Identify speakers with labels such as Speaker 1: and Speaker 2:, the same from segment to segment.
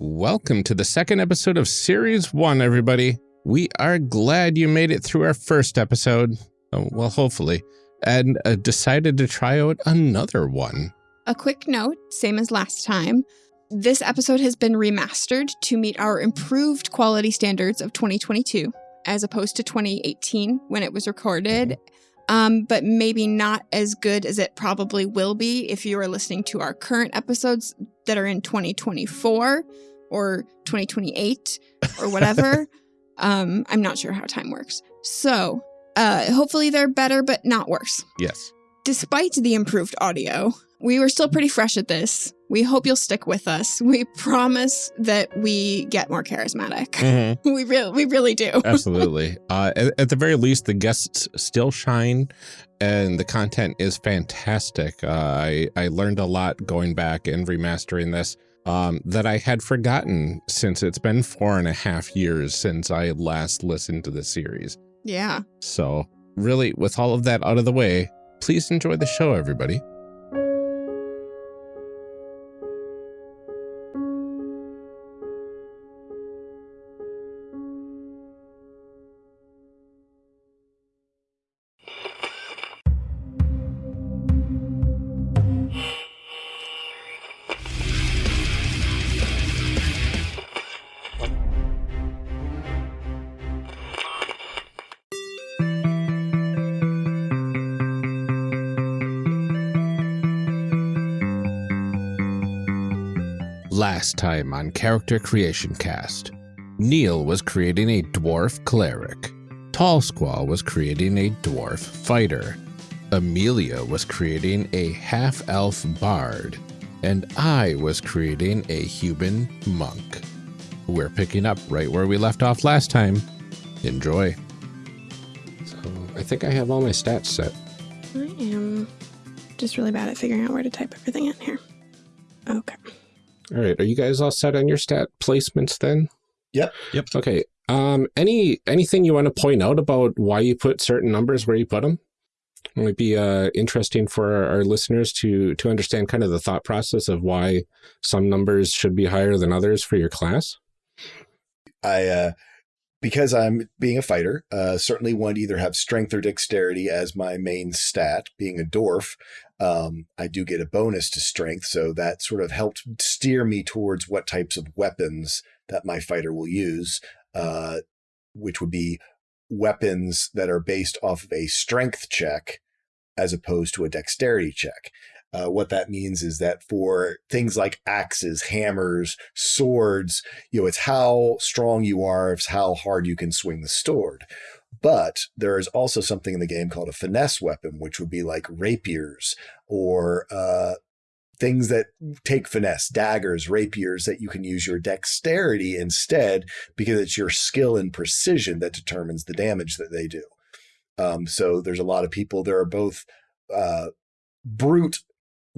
Speaker 1: Welcome to the second episode of Series 1, everybody. We are glad you made it through our first episode, oh, well, hopefully, and uh, decided to try out another one.
Speaker 2: A quick note, same as last time. This episode has been remastered to meet our improved quality standards of 2022, as opposed to 2018 when it was recorded, um, but maybe not as good as it probably will be if you are listening to our current episodes that are in 2024 or 2028 or whatever. um, I'm not sure how time works. So uh, hopefully they're better, but not worse.
Speaker 1: Yes.
Speaker 2: Despite the improved audio, we were still pretty fresh at this. We hope you'll stick with us. We promise that we get more charismatic.
Speaker 1: Mhm.
Speaker 2: We really, we really do.
Speaker 1: Absolutely. uh, at, at the very least, the guests still shine and the content is fantastic. Uh, I, I learned a lot going back and remastering this um, that I had forgotten since it's been four and a half years since I last listened to the series.
Speaker 2: Yeah.
Speaker 1: So, really, with all of that out of the way, please enjoy the show, everybody. Time on Character Creation Cast, Neil was creating a dwarf cleric. Tall Squall was creating a dwarf fighter. Amelia was creating a half-elf bard. And I was creating a human monk. We're picking up right where we left off last time. Enjoy. So I think I have all my stats set.
Speaker 2: I am just really bad at figuring out where to type everything in here. Okay.
Speaker 1: All right, are you guys all set on your stat placements then?
Speaker 3: Yep.
Speaker 4: Yep.
Speaker 1: Okay. Um, any anything you want to point out about why you put certain numbers where you put them? It might be uh, interesting for our, our listeners to to understand kind of the thought process of why some numbers should be higher than others for your class.
Speaker 3: I, uh, because I'm being a fighter, uh, certainly want to either have strength or dexterity as my main stat. Being a dwarf, um, I do get a bonus to strength, so that sort of helped steer me towards what types of weapons that my fighter will use, uh, which would be weapons that are based off of a strength check as opposed to a dexterity check. Uh, what that means is that for things like axes, hammers, swords, you know, it's how strong you are, it's how hard you can swing the sword. But there is also something in the game called a finesse weapon, which would be like rapiers or uh, things that take finesse, daggers, rapiers that you can use your dexterity instead because it's your skill and precision that determines the damage that they do. Um, so there's a lot of people, there are both uh, brute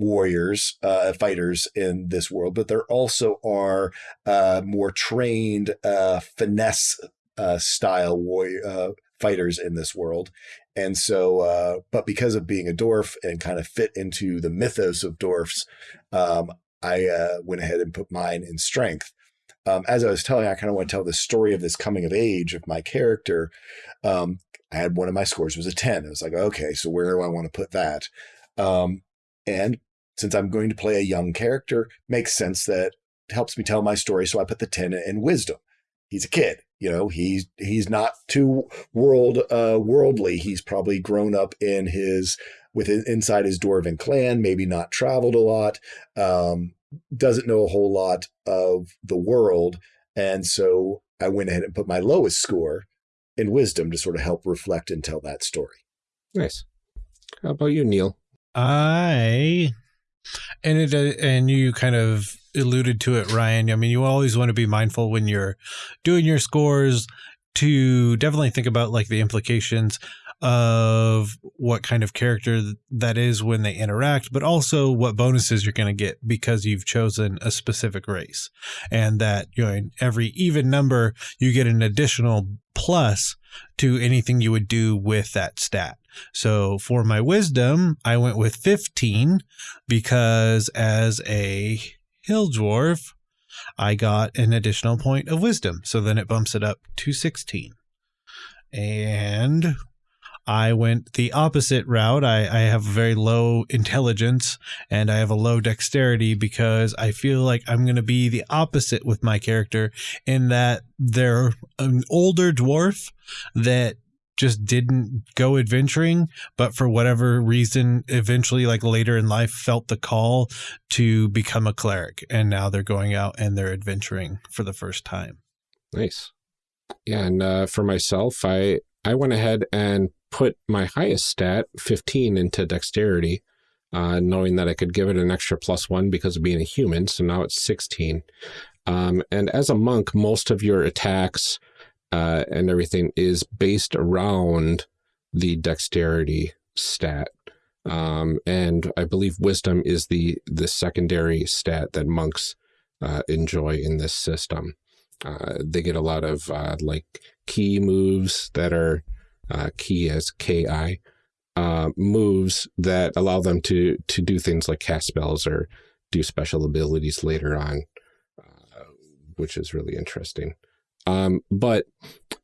Speaker 3: warriors, uh, fighters in this world, but there also are uh, more trained uh, finesse uh, style warrior uh, fighters in this world. And so, uh, but because of being a dwarf and kind of fit into the mythos of dwarfs, um, I uh, went ahead and put mine in strength. Um, as I was telling, I kind of want to tell the story of this coming of age of my character. Um, I had one of my scores was a 10. I was like, okay, so where do I want to put that? Um, and since I'm going to play a young character, makes sense that it helps me tell my story. So I put the 10 in wisdom. He's a kid, you know, he's, he's not too world, uh, worldly. He's probably grown up in his, with inside his dwarven clan, maybe not traveled a lot, um, doesn't know a whole lot of the world. And so I went ahead and put my lowest score in wisdom to sort of help reflect and tell that story.
Speaker 1: Nice. How about you, Neil?
Speaker 4: I and it uh, and you kind of alluded to it, Ryan. I mean, you always want to be mindful when you're doing your scores to definitely think about like the implications of what kind of character that is when they interact, but also what bonuses you're going to get because you've chosen a specific race. And that, you know, in every even number, you get an additional plus to anything you would do with that stat. So for my wisdom, I went with 15 because as a hill dwarf, I got an additional point of wisdom. So then it bumps it up to 16. And I went the opposite route. I, I have very low intelligence and I have a low dexterity because I feel like I'm going to be the opposite with my character in that they're an older dwarf that just didn't go adventuring, but for whatever reason, eventually, like later in life, felt the call to become a cleric. And now they're going out and they're adventuring for the first time.
Speaker 1: Nice. Yeah, and uh, for myself, I I went ahead and put my highest stat, 15, into dexterity, uh, knowing that I could give it an extra plus one because of being a human. So now it's 16. Um, and as a monk, most of your attacks uh, and everything is based around the dexterity stat. Um, and I believe wisdom is the, the secondary stat that monks uh, enjoy in this system. Uh, they get a lot of uh, like key moves that are uh, ki as ki uh, moves that allow them to to do things like cast spells or do special abilities later on, uh, which is really interesting. Um, but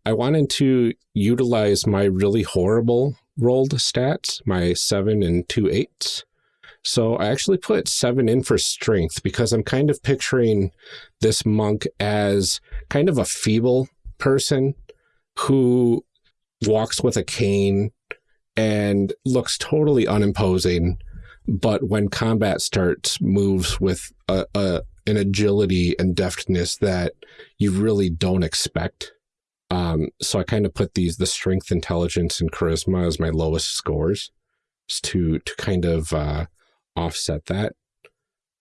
Speaker 1: I wanted to utilize my really horrible rolled stats, my seven and two eights. So I actually put seven in for strength because I'm kind of picturing this monk as kind of a feeble person who walks with a cane and looks totally unimposing. But when combat starts, moves with a, a an agility and deftness that you really don't expect. Um, so I kind of put these, the strength, intelligence, and charisma as my lowest scores to, to kind of uh, offset that.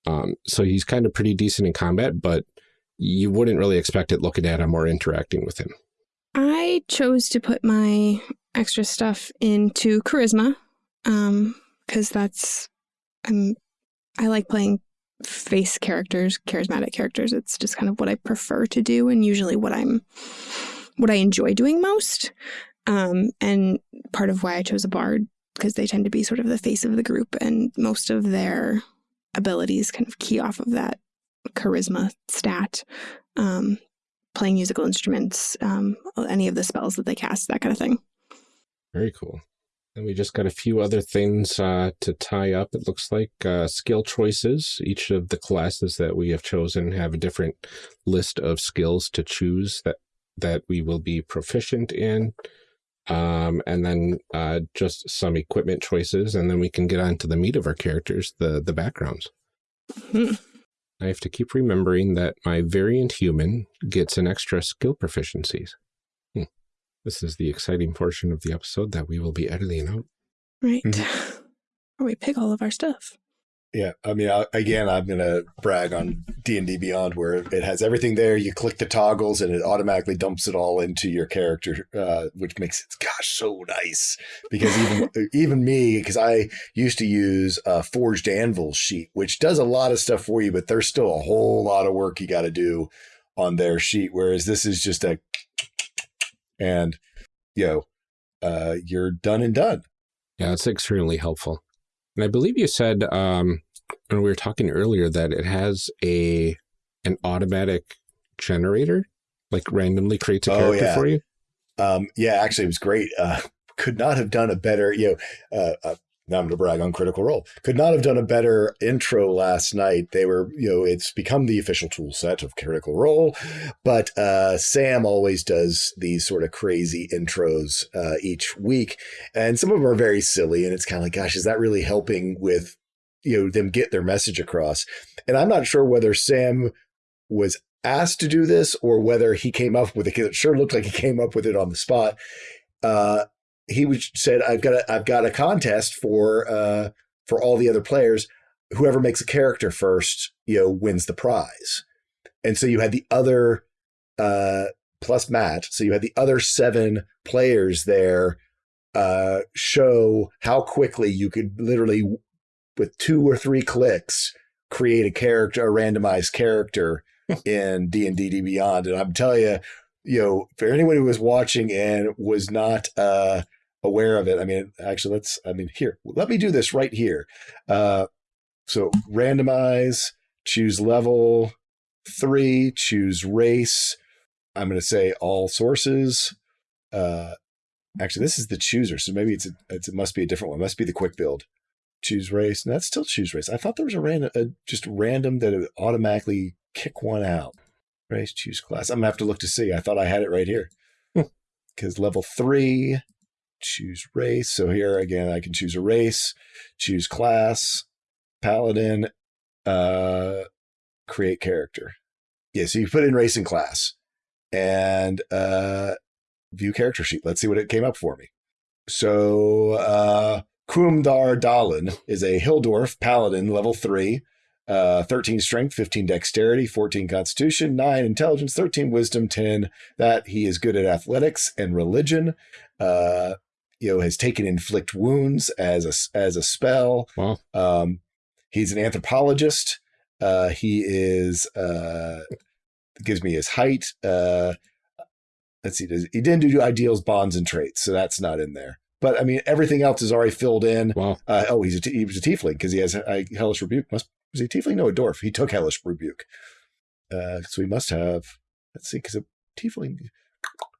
Speaker 1: Um, so he's kind of pretty decent in combat, but you wouldn't really expect it looking at him or interacting with him.
Speaker 2: I chose to put my extra stuff into charisma um because that's I'm I like playing face characters, charismatic characters. It's just kind of what I prefer to do and usually what I'm what I enjoy doing most. Um, and part of why I chose a bard because they tend to be sort of the face of the group and most of their abilities kind of key off of that charisma stat. Um, playing musical instruments, um, any of the spells that they cast, that kind of thing.
Speaker 1: Very cool. And we just got a few other things uh, to tie up. It looks like uh, skill choices. Each of the classes that we have chosen have a different list of skills to choose that that we will be proficient in. Um, and then uh, just some equipment choices, and then we can get on to the meat of our characters, the the backgrounds. Hmm. I have to keep remembering that my variant human gets an extra skill proficiencies. This is the exciting portion of the episode that we will be editing out.
Speaker 2: Right. Mm -hmm. Or we pick all of our stuff.
Speaker 3: Yeah, I mean, I, again, I'm going to brag on D&D Beyond where it has everything there. You click the toggles and it automatically dumps it all into your character, uh, which makes it, gosh, so nice. Because even even me, because I used to use a Forged Anvil sheet, which does a lot of stuff for you, but there's still a whole lot of work you got to do on their sheet. Whereas this is just a and you know uh, you're done and done.
Speaker 1: Yeah, it's extremely helpful. And I believe you said um, when we were talking earlier that it has a an automatic generator, like randomly creates a oh, character yeah. for you.
Speaker 3: Um, yeah, actually, it was great. Uh, could not have done a better. You know, uh, uh now I'm going to brag on Critical Role. Could not have done a better intro last night. They were, you know, it's become the official tool set of Critical Role, but uh, Sam always does these sort of crazy intros uh, each week, and some of them are very silly, and it's kind of like, gosh, is that really helping with, you know, them get their message across? And I'm not sure whether Sam was asked to do this or whether he came up with it because it sure looked like he came up with it on the spot. Uh, he said, "I've got a I've got a contest for uh, for all the other players. Whoever makes a character first, you know, wins the prize." And so you had the other uh, plus Matt. So you had the other seven players there uh, show how quickly you could literally, with two or three clicks, create a character, a randomized character in D and D Beyond. And I'm telling you, you know, for anyone who was watching and was not uh, aware of it. I mean, actually, let's, I mean, here, let me do this right here. Uh, so randomize, choose level, three, choose race. I'm going to say all sources. Uh, actually, this is the chooser, so maybe it's, a, it's it must be a different one. It must be the quick build. Choose race. And that's still choose race. I thought there was a random, a, just random that it would automatically kick one out. Race, choose class. I'm gonna have to look to see. I thought I had it right here. Because level three, choose race. So here again, I can choose a race, choose class, paladin, uh, create character. Yeah, so you put in race and class and uh, view character sheet. Let's see what it came up for me. So uh, Kumdar Dalin is a hill dwarf paladin, level three, uh, 13 strength, 15 dexterity, 14 constitution, 9 intelligence, 13 wisdom, 10 that he is good at athletics and religion. Uh, you know, has taken inflict wounds as a as a spell.
Speaker 1: Wow.
Speaker 3: Um, he's an anthropologist. Uh, he is uh, gives me his height. Uh, let's see, does, he didn't do ideals, bonds, and traits, so that's not in there. But I mean, everything else is already filled in.
Speaker 1: Wow.
Speaker 3: Uh, oh, he's a he was a tiefling because he has a hellish rebuke. Must was he a tiefling? No, a dwarf. He took hellish rebuke. Uh, so he must have. Let's see, because a tiefling.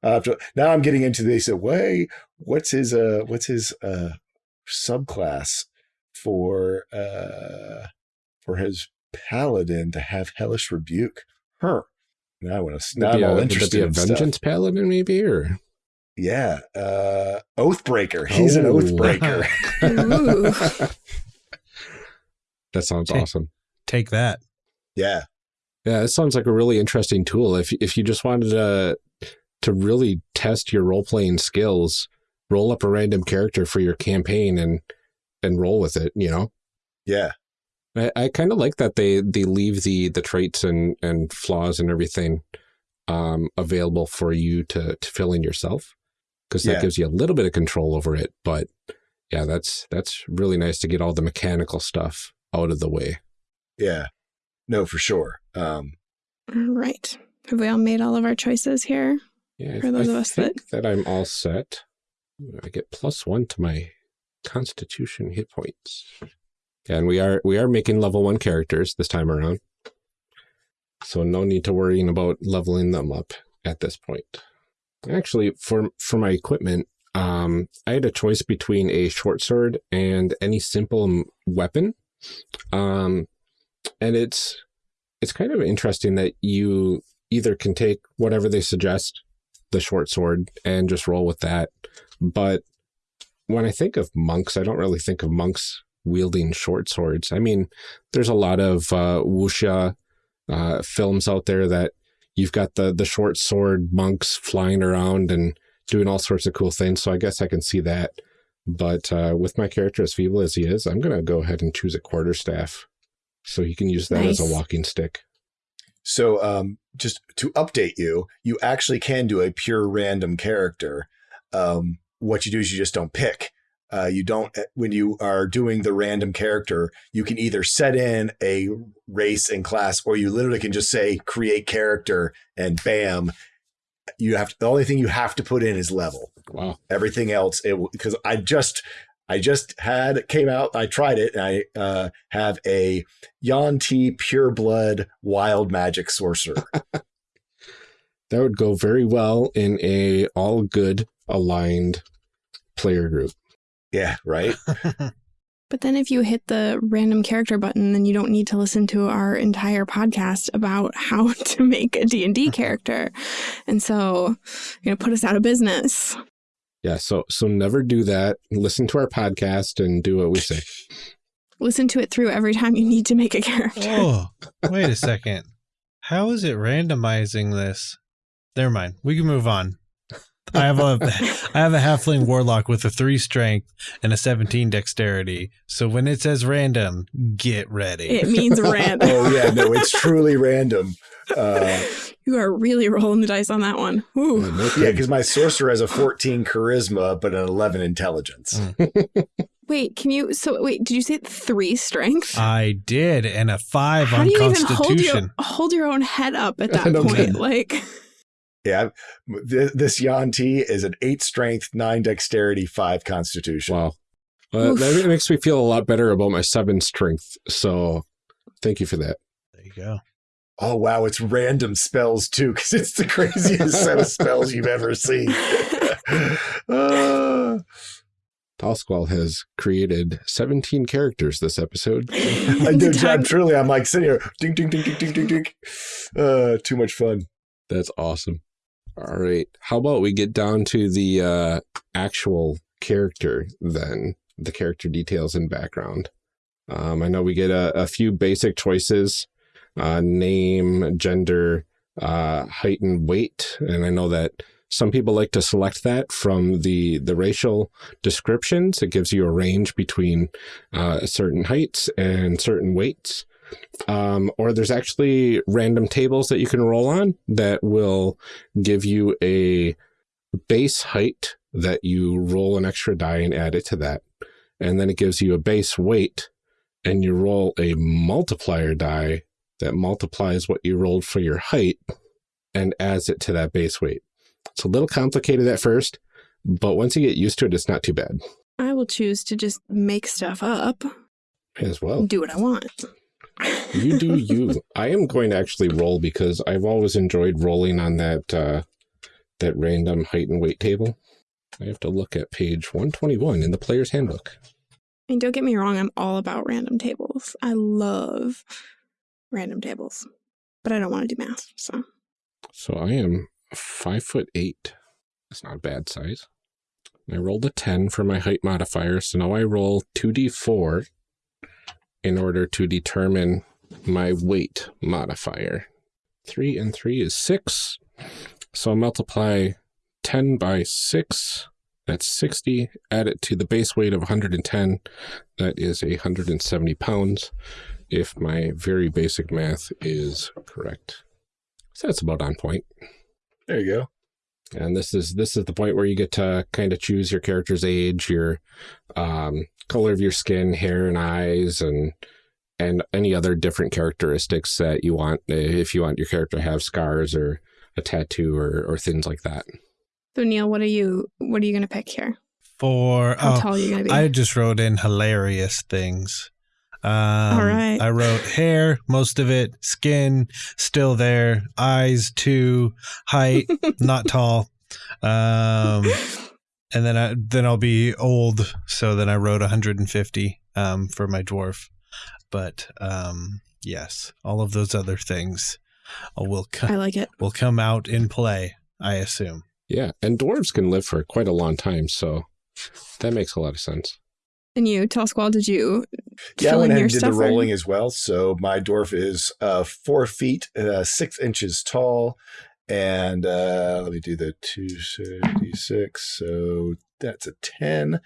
Speaker 3: To, now I'm getting into this way. What's his uh? What's his uh subclass for uh for his paladin to have hellish rebuke? Huh. Now I want to. Now I'm all interested
Speaker 1: be
Speaker 3: in
Speaker 1: a
Speaker 3: stuff.
Speaker 1: vengeance paladin, maybe, or
Speaker 3: Yeah, uh, Oathbreaker. He's an
Speaker 1: Oh.
Speaker 3: Oathbreaker.
Speaker 1: That sounds
Speaker 4: Okay.
Speaker 1: awesome.
Speaker 4: Take that.
Speaker 3: yeah,
Speaker 1: Yeah, it sounds like a really interesting tool. If if you just wanted to to really test your role playing skills, roll up a random character for your campaign and and roll with it. You know,
Speaker 3: yeah,
Speaker 1: I, I kind of like that they they leave the the traits and and flaws and everything um, available for you to to fill in yourself because that
Speaker 3: Yeah.
Speaker 1: gives you a little bit of control over it. But yeah, that's that's really nice to get all the mechanical stuff out of the way.
Speaker 3: yeah. No, for sure. Um,
Speaker 2: All right. Have we all made all of our choices here?
Speaker 1: Yeah,
Speaker 2: For those
Speaker 1: I
Speaker 2: of us that-
Speaker 1: think that I'm all set. I get plus one to my Constitution hit points, and we are we are making level one characters this time around, so no need to worrying about leveling them up at this point. Actually, for for my equipment, um, I had a choice between a short sword and any simple weapon, um, and it's it's kind of interesting that you either can take whatever they suggest the short sword and just roll with that. But when I think of monks, I don't really think of monks wielding short swords. I mean, there's a lot of uh, wuxia uh, films out there that you've got the the short sword monks flying around and doing all sorts of cool things. So I guess I can see that. But uh, with my character as feeble as he is, I'm going to go ahead and choose a quarter staff. so he can use that as a walking stick.
Speaker 3: so, um, just to update you, you actually can do a pure random character. Um, what you do is you just don't pick. Uh, you don't when you are doing the random character, you can either set in a race and class, or you literally can just say create character and bam. You have to, the only thing you have to put in is level.
Speaker 1: Wow.
Speaker 3: everything else it because i just i just had came out i tried it and i uh have a Yuan-ti pure blood wild magic sorcerer
Speaker 1: That would go very well in a all good aligned player group.
Speaker 3: Yeah right
Speaker 2: But then if you hit the random character button, then you don't need to listen to our entire podcast about how to make a D&D character. And so, you know, put us out of business.
Speaker 1: Yeah, so so never do that. Listen to our podcast and do what we say.
Speaker 2: Listen to it through every time you need to make a character.
Speaker 4: Oh, wait a second. How is it randomizing this? Never mind. We can move on. I have a I have a halfling warlock with a three strength and a seventeen dexterity. So when it says random, get ready.
Speaker 2: It means random.
Speaker 3: oh yeah no it's truly random uh
Speaker 2: You are really rolling the dice on that one. Ooh.
Speaker 1: Uh,
Speaker 3: yeah because my sorcerer has a 14 charisma but an 11 intelligence
Speaker 4: Mm.
Speaker 2: Wait, can you? So wait, did you say three strength?
Speaker 4: I did, and a five
Speaker 2: How
Speaker 4: on
Speaker 2: do you even hold your hold your own head up at that point? Like,
Speaker 3: yeah th- this Yuan-ti is an 8 strength 9 dexterity 5 constitution
Speaker 1: Wow. Well,
Speaker 2: Oof.
Speaker 1: that makes me feel a lot better about my seven strength. So thank you for that.
Speaker 4: There you go.
Speaker 3: oh wow, it's random spells too, because it's the craziest set of spells you've ever seen. uh,
Speaker 1: Tall Squall has created 17 characters this episode.
Speaker 3: I do, I'm truly, I'm like sitting here, ding, ding, ding, ding, ding, ding, ding. Uh, too much fun.
Speaker 1: That's awesome. All right. How about we get down to the uh, actual character then, the character details and background. Um, I know we get a, a few basic choices, uh, name, gender, uh, height and weight. And I know that some people like to select that from the, the racial descriptions. It gives you a range between uh, certain heights and certain weights. Um, or there's actually random tables that you can roll on that will give you a base height that you roll an extra die and add it to that. And then it gives you a base weight and you roll a multiplier die that multiplies what you rolled for your height and adds it to that base weight. It's a little complicated at first, but once you get used to it, it's not too bad.
Speaker 2: I will choose to just make stuff up.
Speaker 1: As well.
Speaker 2: Do what I want.
Speaker 1: You do you. I am going to actually roll because I've always enjoyed rolling on that uh, that random height and weight table. I have to look at page 121 in the player's handbook.
Speaker 2: I mean, don't get me wrong, I'm all about random tables. I love random tables, but I don't want to do math, so.
Speaker 1: So I am five foot eight. That's not a bad size. I rolled a 10 for my height modifier, so now I roll 2d4 in order to determine my weight modifier. 3 and 3 is 6, so I'll multiply 10 by 6, that's 60. Add it to the base weight of 110, that is 170 pounds, if my very basic math is correct. So that's about on point.
Speaker 3: There you go.
Speaker 1: And this is this is the point where you get to kind of choose your character's age, your um, color of your skin, hair and eyes, and and any other different characteristics that you want. If you want your character to have scars or a tattoo or or things like that.
Speaker 2: So Neil, what are you what are you gonna pick here?
Speaker 4: For
Speaker 2: How
Speaker 4: oh,
Speaker 2: tall are you gonna be?
Speaker 4: I just wrote in hilarious things. Um,
Speaker 2: All right.
Speaker 4: I wrote hair, most of it, skin, still there, eyes, too, height, not tall. Um, and then I then I'll be old, so then I wrote 150 um, for my dwarf. But um, yes, all of those other things will co-
Speaker 2: I like it.
Speaker 4: will come out in play. I assume.
Speaker 1: Yeah, and dwarves can live for quite a long time, so that makes a lot of sense.
Speaker 2: And you, Tall did you
Speaker 3: Yeah, I went
Speaker 2: in
Speaker 3: ahead and did the
Speaker 2: stuff? or-
Speaker 3: rolling as well. So my dwarf is uh, four feet, uh, six inches tall. And uh, let me do the 266. So that's a 10.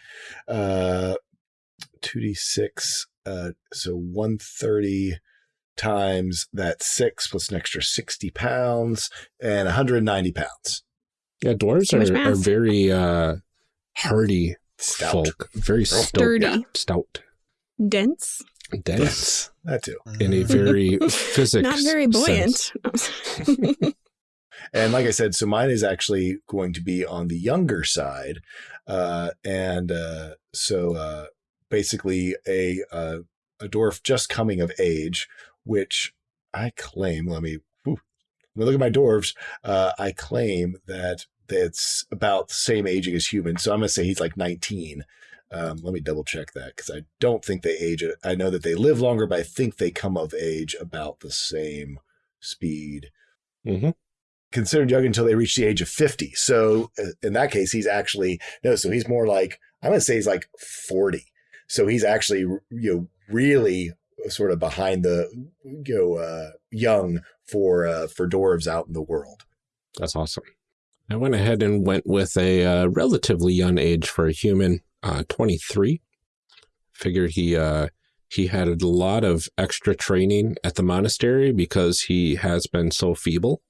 Speaker 3: Uh, 2d6. Uh, so 130 times that six plus an extra 60 pounds and 190 pounds.
Speaker 1: Yeah, dwarves are, are very uh, hardy
Speaker 3: Stout.
Speaker 1: folk, very stout,
Speaker 2: Sturdy.
Speaker 1: stout,
Speaker 2: Dense,
Speaker 1: dense,
Speaker 3: Yes, that too.
Speaker 1: in a very physics
Speaker 2: not very buoyant.
Speaker 3: And like I said, so mine is actually going to be on the younger side. Uh, and uh, so uh, basically a, uh, a dwarf just coming of age, which I claim, let me, whew, let me look at my dwarves. Uh, I claim that that's about the same aging as humans. So I'm going to say he's like 19. Um, let me double check that because I don't think they age. I know that they live longer, but I think they come of age about the same speed
Speaker 1: Mhm.
Speaker 3: Considered young until they reach the age of 50. So uh, in that case, he's actually, no, so he's more like, I'm going to say he's like 40. So he's actually, you know, really sort of behind the, you know, uh, young for, uh, for dwarves out in the world.
Speaker 1: That's awesome. I went ahead and went with a uh, relatively young age for a human, uh, 23. Figured he uh, he had a lot of extra training at the monastery because he has been so feeble.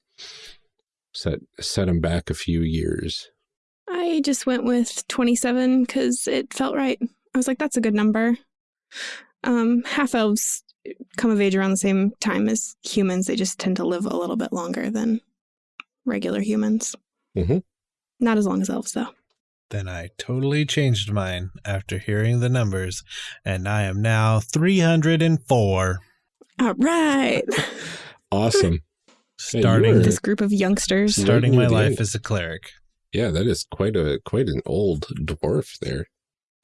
Speaker 1: Set set him back a few years.
Speaker 2: I just went with 27 because it felt right. I was like, that's a good number. Um, half elves come of age around the same time as humans. They just tend to live a little bit longer than regular humans.
Speaker 1: Mhm.
Speaker 2: Not as long as elves, though.
Speaker 4: Then I totally changed mine after hearing the numbers, and I am now 304.
Speaker 2: All right.
Speaker 1: Awesome. Hey, you
Speaker 4: Starting
Speaker 1: were-
Speaker 2: This group of youngsters.
Speaker 4: Starting my life as a cleric.
Speaker 1: Yeah, that is quite a quite an old dwarf there.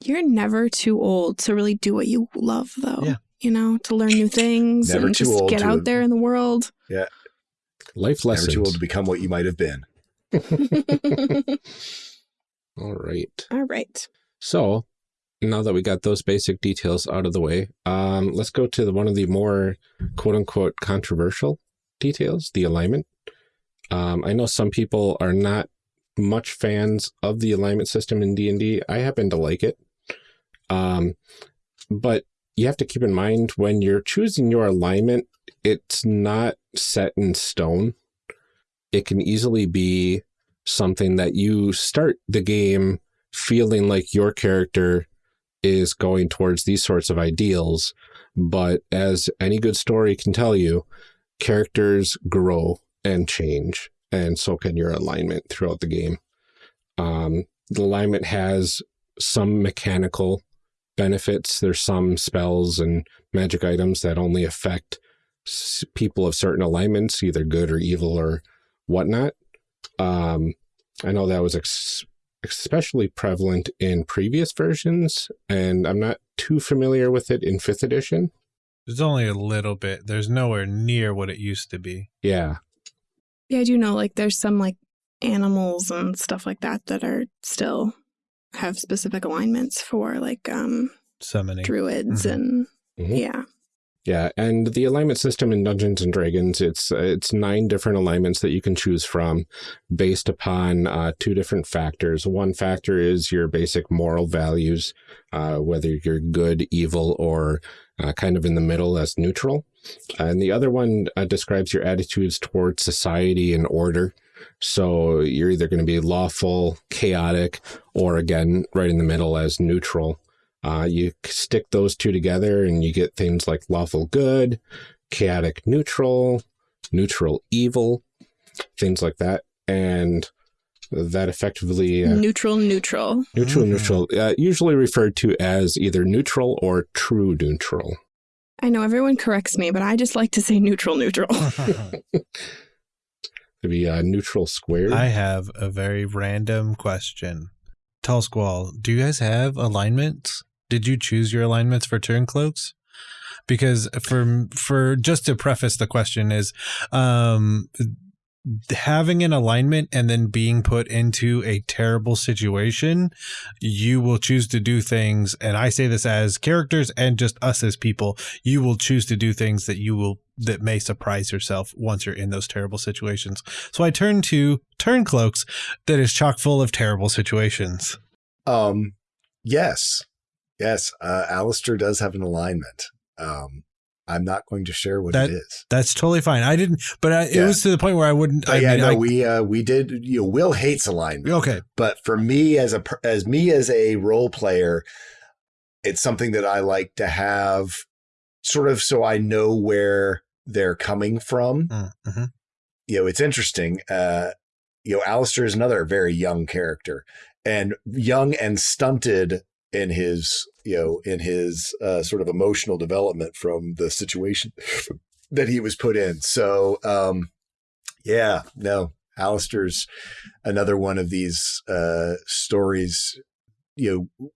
Speaker 2: You're never too old to really do what you love, though.
Speaker 4: Yeah.
Speaker 2: You know, to learn new things
Speaker 3: Never
Speaker 2: and
Speaker 3: too
Speaker 2: just
Speaker 3: old
Speaker 2: get
Speaker 3: to-
Speaker 2: out there in the world. Yeah.
Speaker 1: Life
Speaker 3: Never
Speaker 1: lessons.
Speaker 3: too old to become what you might have been.
Speaker 1: All right.
Speaker 2: All right.
Speaker 1: So now that we got those basic details out of the way, um, let's go to the, one of the more quote unquote controversial details, the alignment. Um, I know some people are not much fans of the alignment system in D&D. I happen to like it. Um, but you have to keep in mind when you're choosing your alignment, it's not set in stone. It can easily be something that you start the game feeling like your character is going towards these sorts of ideals. But as any good story can tell you, characters grow and change, and so can your alignment throughout the game. Um, the alignment has some mechanical benefits. There's some spells and magic items that only affect people of certain alignments, either good or evil or whatnot. Um, I know that was especially prevalent in previous versions, and I'm not too familiar with it in fifth edition.
Speaker 4: There's only a little bit. There's nowhere near what it used to be.
Speaker 1: Yeah,
Speaker 2: Yeah, I do know like there's some like animals and stuff like that that are still have specific alignments for like um
Speaker 4: Summoning.
Speaker 2: druids
Speaker 4: Mhm.
Speaker 2: and
Speaker 1: Mhm.
Speaker 2: yeah.
Speaker 1: yeah, and the alignment system in Dungeons and Dragons it's uh, it's nine different alignments that you can choose from, based upon uh, two different factors. One factor is your basic moral values, uh, whether you're good, evil, or uh, kind of in the middle as neutral. And the other one uh, describes your attitudes towards society and order. So you're either going to be lawful, chaotic, or again, right in the middle as neutral. Uh, you stick those two together and you get things like lawful good, chaotic neutral, neutral evil, things like that. And that effectively, uh,
Speaker 2: Neutral neutral.
Speaker 1: neutral,
Speaker 4: Mhm.
Speaker 1: neutral, uh, usually referred to as either neutral or true neutral.
Speaker 2: I know everyone corrects me, but I just like to say neutral neutral.
Speaker 1: Could be uh, neutral squared.
Speaker 4: I have a very random question. Tall Squall, do you guys have alignments? Did you choose your alignments for turncloaks? Because for for just to preface the question is um having an alignment and then being put into a terrible situation, you will choose to do things and I say this as characters and just us as people, you will choose to do things that you will that may surprise yourself once you're in those terrible situations. So I turn to Turncloaks that is chock full of terrible situations.
Speaker 3: Um, yes, yes. Uh, Alistair does have an alignment. Um, I'm not going to share what
Speaker 4: That-
Speaker 3: it is.
Speaker 4: That's totally fine. I didn't, but I, it was to the point where I wouldn't.
Speaker 3: But
Speaker 4: I
Speaker 3: yeah,
Speaker 4: mean,
Speaker 3: no,
Speaker 4: I-
Speaker 3: we uh, we did. You know, Will hates alignment.
Speaker 4: okay.
Speaker 3: but for me as a as me as a role player it's something that i like to have sort of so i know where they're coming from
Speaker 4: Mm-hmm.
Speaker 3: you know it's interesting uh you know Alistair is another very young character and young and stunted in his you know in his uh, sort of emotional development from the situation that he was put in so um yeah no Alistair's another one of these uh stories you know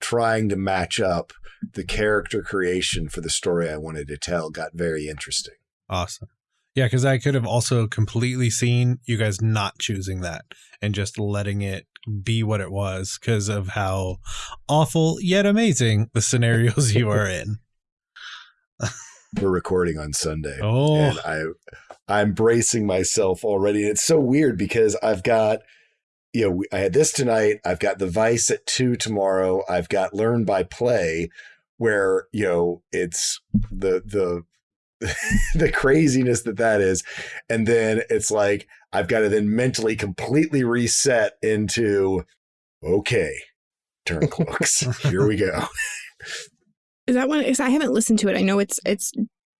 Speaker 3: trying to match up the character creation for the story I wanted to tell got very interesting
Speaker 4: Awesome. Yeah, because I could have also completely seen you guys not choosing that and just letting it be what it was because of how awful yet amazing the scenarios you are in.
Speaker 3: we're recording on Sunday
Speaker 4: Oh,
Speaker 3: and I I'm bracing myself already. And it's so weird because I've got you know I had this tonight. I've got the Vice at two tomorrow. I've got Learn by Play, where you know it's the the the craziness that that is, and then it's like I've got to then mentally completely reset into okay, turn cloaks. Here we go.
Speaker 2: Is that one? Is I haven't listened to it. I know it's it's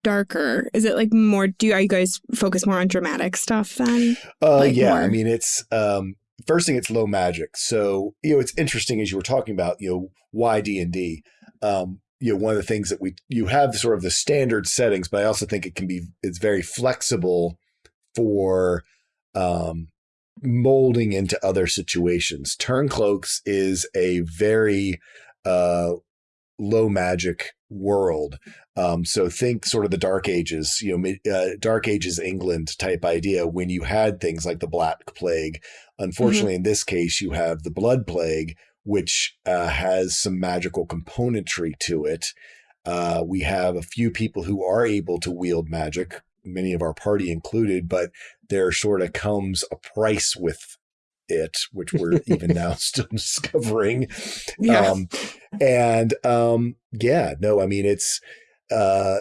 Speaker 2: darker. Is it like more? Do are you guys focus more on dramatic stuff then?
Speaker 3: Uh,
Speaker 2: like
Speaker 3: yeah,
Speaker 2: more-
Speaker 3: I mean, it's um, first thing, it's low magic. So you know, it's interesting as you were talking about, you know, why D and D. Um, you know one of the things that we you have sort of the standard settings, but I also think it can be it's very flexible for um, molding into other situations. Turncloaks is a very uh, low magic world. Um, so think sort of the Dark Ages, you know, uh, Dark Ages England type idea when you had things like the Black Plague. Unfortunately, mm-hmm. in this case, you have the Blood Plague, which uh, has some magical componentry to it. Uh, we have a few people who are able to wield magic, many of our party included, but there sort of comes a price with it, which we're even now still discovering. Yeah. Um, and um, yeah, no, I mean, it's, uh,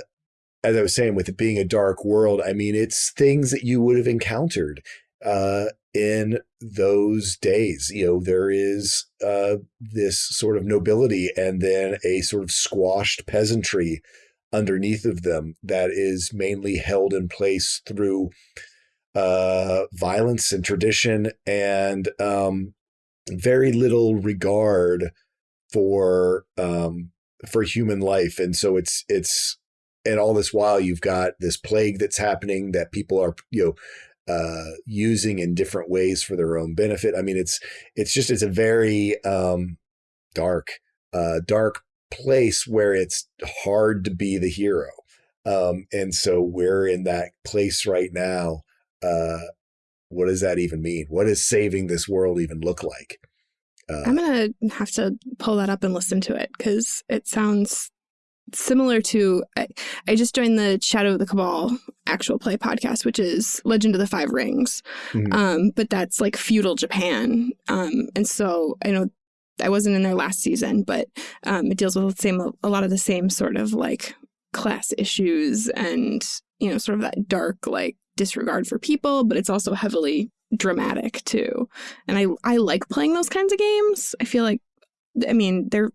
Speaker 3: as I was saying, with it being a dark world, I mean, it's things that you would have encountered uh, in those days. You know, there is uh, this sort of nobility and then a sort of squashed peasantry underneath of them that is mainly held in place through uh, violence and tradition and um, very little regard for um, for human life. And so it's it's and all this while you've got this plague that's happening that people are you know uh, using in different ways for their own benefit. I mean, it's it's just it's a very um, dark, uh, dark place where it's hard to be the hero. Um, and so we're in that place right now uh, what does that even mean? What does saving this world even look like?
Speaker 2: Uh, I'm going to have to pull that up and listen to it because it sounds similar to I, I, just joined the Shadow of the Cabal actual play podcast, which is Legend of the Five Rings. Mm -hmm. um, but that's like feudal Japan. Um, and so I know I wasn't in there last season, but um, it deals with the same a lot of the same sort of like class issues and you know sort of that dark like disregard for people, but it's also heavily dramatic too. And I I like playing those kinds of games. I feel like I mean, there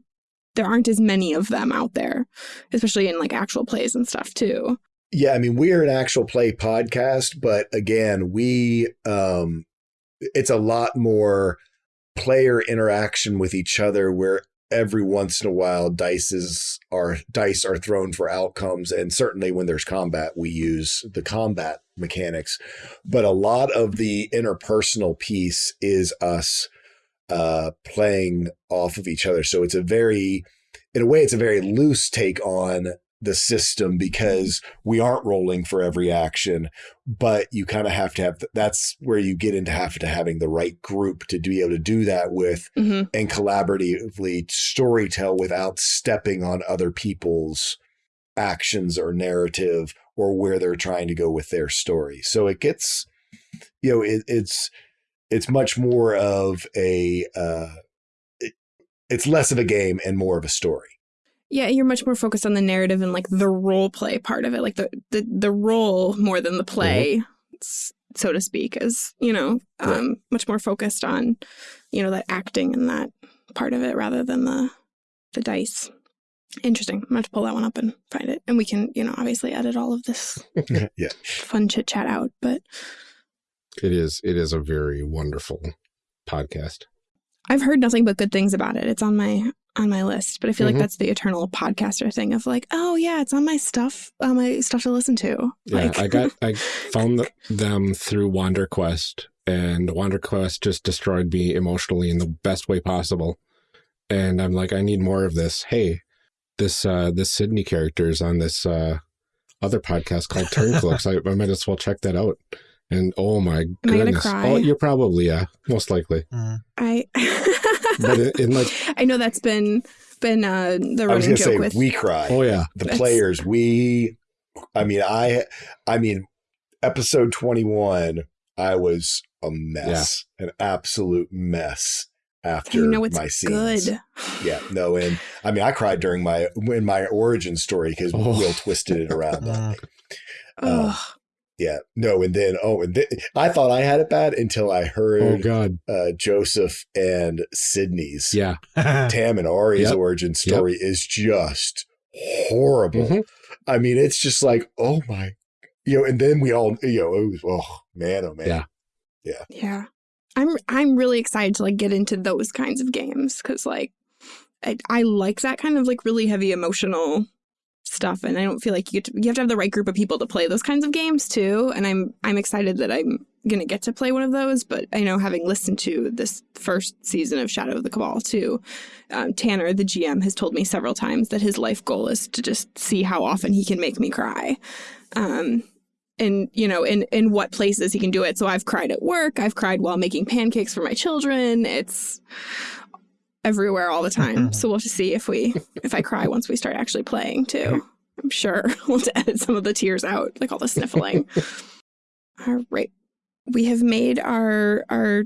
Speaker 2: there aren't as many of them out there, especially in like actual plays and stuff too.
Speaker 3: Yeah, I mean, we're an actual play podcast, but again, we um it's a lot more player interaction with each other where every once in a while dices are dice are thrown for outcomes and certainly when there's combat we use the combat mechanics but a lot of the interpersonal piece is us uh playing off of each other so it's a very in a way it's a very loose take on the system because we aren't rolling for every action, but you kind of have to have that's where you get into have to having the right group to be able to do that with mm -hmm. and collaboratively storytell without stepping on other people's actions or narrative or where they're trying to go with their story. So it gets, you know, it, it's it's much more of a uh, it, it's less of a game and more of a story.
Speaker 2: Yeah, you're much more focused on the narrative and like the role play part of it, like the the, the role more than the play, mm -hmm. so to speak, is you know um, right. much more focused on you know that acting and that part of it rather than the the dice. Interesting. I'm going to pull that one up and find it, and we can you know obviously edit all of this
Speaker 3: yeah
Speaker 2: fun chit chat out, but
Speaker 1: it is it is a very wonderful podcast.
Speaker 2: I've heard nothing but good things about it. It's on my on my list, but I feel mm -hmm. like mm-hmm. that's the eternal podcaster thing of like, oh yeah, it's on my stuff, on my stuff to listen to.
Speaker 1: Yeah,
Speaker 2: like,
Speaker 1: I got I found them through Wander Quest, and Wander Quest just destroyed me emotionally in the best way possible. And I'm like, I need more of this. Hey, this uh this Sydney character is on this uh other podcast called Turncloaks. I, I might as well check that out. And oh my goodness. Oh, you're probably, yeah, most likely.
Speaker 2: Mm. I but in like I know that's been been uh the running joke say, with
Speaker 3: we cry.
Speaker 1: Oh yeah.
Speaker 3: The players, we I mean I I mean episode 21 I was a mess. Yeah. An absolute mess after
Speaker 2: you know it's
Speaker 3: my scenes.
Speaker 2: Good.
Speaker 3: Yeah, no, and I mean, I cried during my in my origin story because oh. Will twisted it around on me. Uh, yeah, no, and then oh, and then I thought I had it bad until I heard
Speaker 1: oh god
Speaker 3: uh, Joseph and Sydney's
Speaker 1: yeah
Speaker 3: Tam and Ari's yep. origin story yep. is just horrible. Mm -hmm. I mean, it's just like oh my, you know, and then we all you know it was oh man oh man
Speaker 1: yeah
Speaker 3: yeah
Speaker 2: yeah. I'm I'm really excited to like get into those kinds of games because like I, I like that kind of like really heavy emotional stuff and I don't feel like you, to, you have to have the right group of people to play those kinds of games too and I'm I'm excited that I'm going to get to play one of those but I know having listened to this first season of Shadow of the Cabal too um, Tanner the GM has told me several times that his life goal is to just see how often he can make me cry um, and you know in in what places he can do it. So I've cried at work I've cried while making pancakes for my children. It's everywhere all the time. so we'll just see if we if I cry once we start actually playing too. I'm sure we'll have to edit some of the tears out, like all the sniffling. all right. We have made our our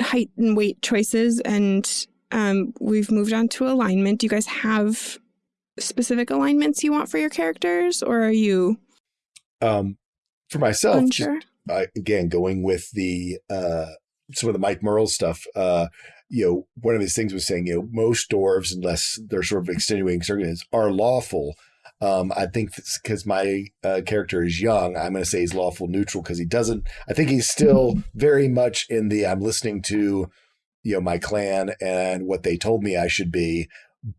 Speaker 2: height and weight choices and um, we've moved on to alignment. Do you guys have specific alignments you want for your characters or are you
Speaker 3: um for myself
Speaker 2: unsure?
Speaker 3: Just, again going with the uh some of the Mike Mearls stuff uh you know, one of his things was saying, you know, most dwarves, unless they're sort of extenuating circumstances, are lawful. Um, I think because my uh, character is young, I'm going to say he's lawful neutral because he doesn't. I think he's still very much in the I'm listening to, you know, my clan and what they told me I should be,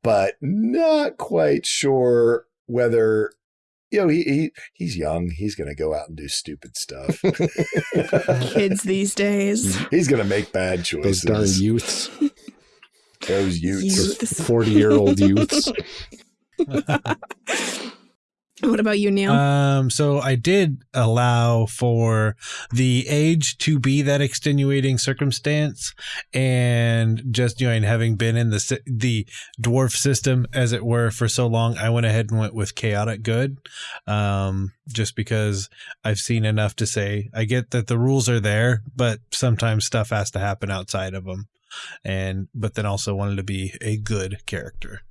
Speaker 3: but not quite sure whether you know, he, he he's young. He's going to go out and do stupid stuff.
Speaker 2: Kids these days.
Speaker 3: He's going to make bad choices.
Speaker 1: Those darn youths.
Speaker 3: Those youths.
Speaker 2: Youths.
Speaker 1: 40 year old youths.
Speaker 2: What about you, Neil?
Speaker 4: Um, so I did allow for the age to be that extenuating circumstance, and just you know, and having been in the the dwarf system, as it were, for so long, I went ahead and went with chaotic good, um, just because I've seen enough to say I get that the rules are there, but sometimes stuff has to happen outside of them, and but then also wanted to be a good character.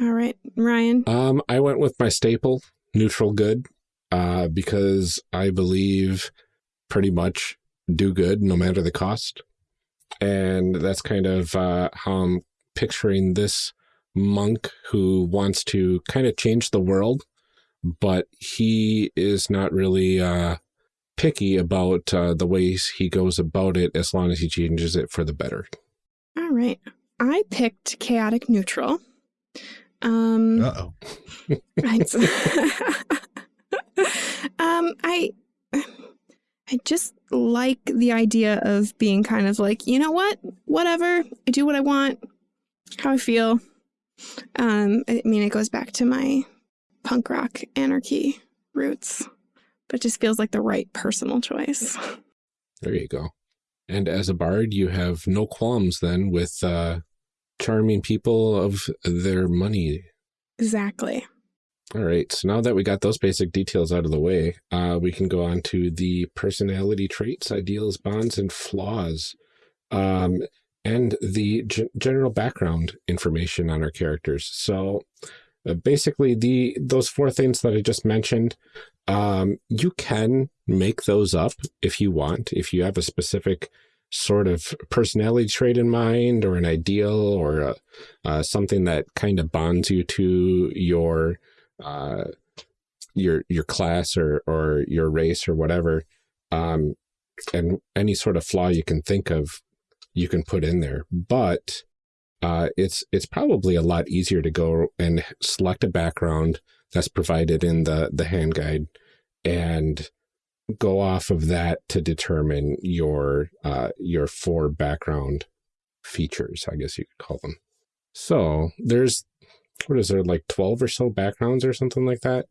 Speaker 2: All right, Ryan.
Speaker 1: Um, I went with my staple, neutral good, uh, because I believe pretty much do good no matter the cost. And that's kind of uh, how I'm picturing this monk who wants to kind of change the world, but he is not really uh, picky about uh, the ways he goes about it as long as he changes it for the better.
Speaker 2: All right. I picked chaotic neutral. Um,
Speaker 4: Uh oh.
Speaker 2: I, um, I, I just like the idea of being kind of like, you know what, whatever, I do what I want, how I feel. Um, I mean, it goes back to my punk rock anarchy roots, but it just feels like the right personal choice.
Speaker 1: There you go. And as a bard, you have no qualms then with uh, charming people of their money.
Speaker 2: Exactly.
Speaker 1: All right. So now that we got those basic details out of the way, uh, we can go on to the personality traits, ideals, bonds, and flaws, um, and the g general background information on our characters. So uh, basically, the those four things that I just mentioned, um, you can make those up if you want. If you have a specific sort of personality trait in mind or an ideal or a, uh, something that kind of bonds you to your uh, your your class or or your race or whatever, um, and any sort of flaw you can think of, you can put in there. But uh, it's it's probably a lot easier to go and select a background that's provided in the the hand guide and go off of that to determine your uh, your four background features, I guess you could call them. So there's what is there like 12 or so backgrounds or something like that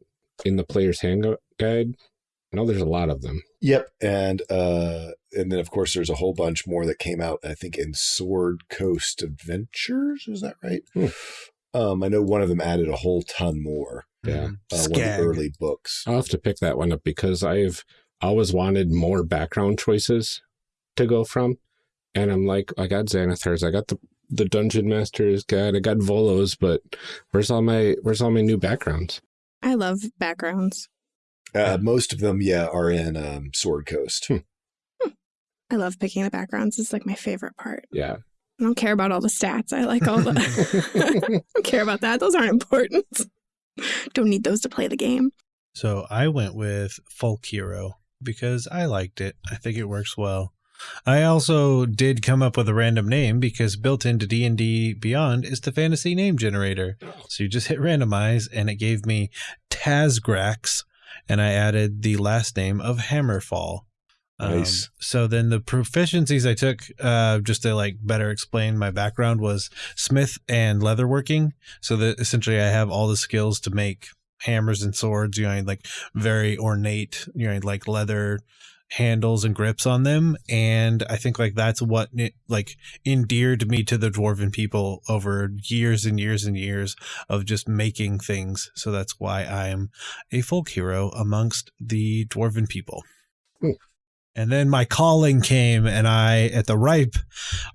Speaker 1: in the player's hand guide? I know there's a lot of them.
Speaker 3: Yep, and uh, and then of course there's a whole bunch more that came out. I think in Sword Coast Adventures. Is that right?
Speaker 1: Hmm.
Speaker 3: Um, I know one of them added a whole ton more.
Speaker 1: Yeah,
Speaker 3: uh, one of the early books.
Speaker 1: I'll have to pick that one up because I've always wanted more background choices to go from. And I'm like, I got Xanathars, I got the the Dungeon Master's guide, I got Volos, but where's all my where's all my new backgrounds?
Speaker 2: I love backgrounds.
Speaker 3: Uh, most of them, yeah, are in um, Sword Coast.
Speaker 2: I love picking the backgrounds. It's like my favorite part.
Speaker 1: Yeah.
Speaker 2: I don't care about all the stats. I like all the. I don't care about that. Those aren't important. Don't need those to play the game.
Speaker 4: So I went with folk hero because I liked it. I think it works well. I also did come up with a random name because built into D&D Beyond is the fantasy name generator. So you just hit randomize and it gave me Tazgrax and I added the last name of Hammerfall. Um,
Speaker 3: Nice.
Speaker 4: so then the proficiencies I took, uh, just to like better explain my background, was smith and leatherworking. So that essentially I have all the skills to make hammers and swords. You know, like very ornate. You know, like leather handles and grips on them. And I think like that's what it, like endeared me to the dwarven people over years and years and years of just making things. So that's why I'm a folk hero amongst the dwarven people.
Speaker 3: Hmm.
Speaker 4: And then my calling came, and I, at the ripe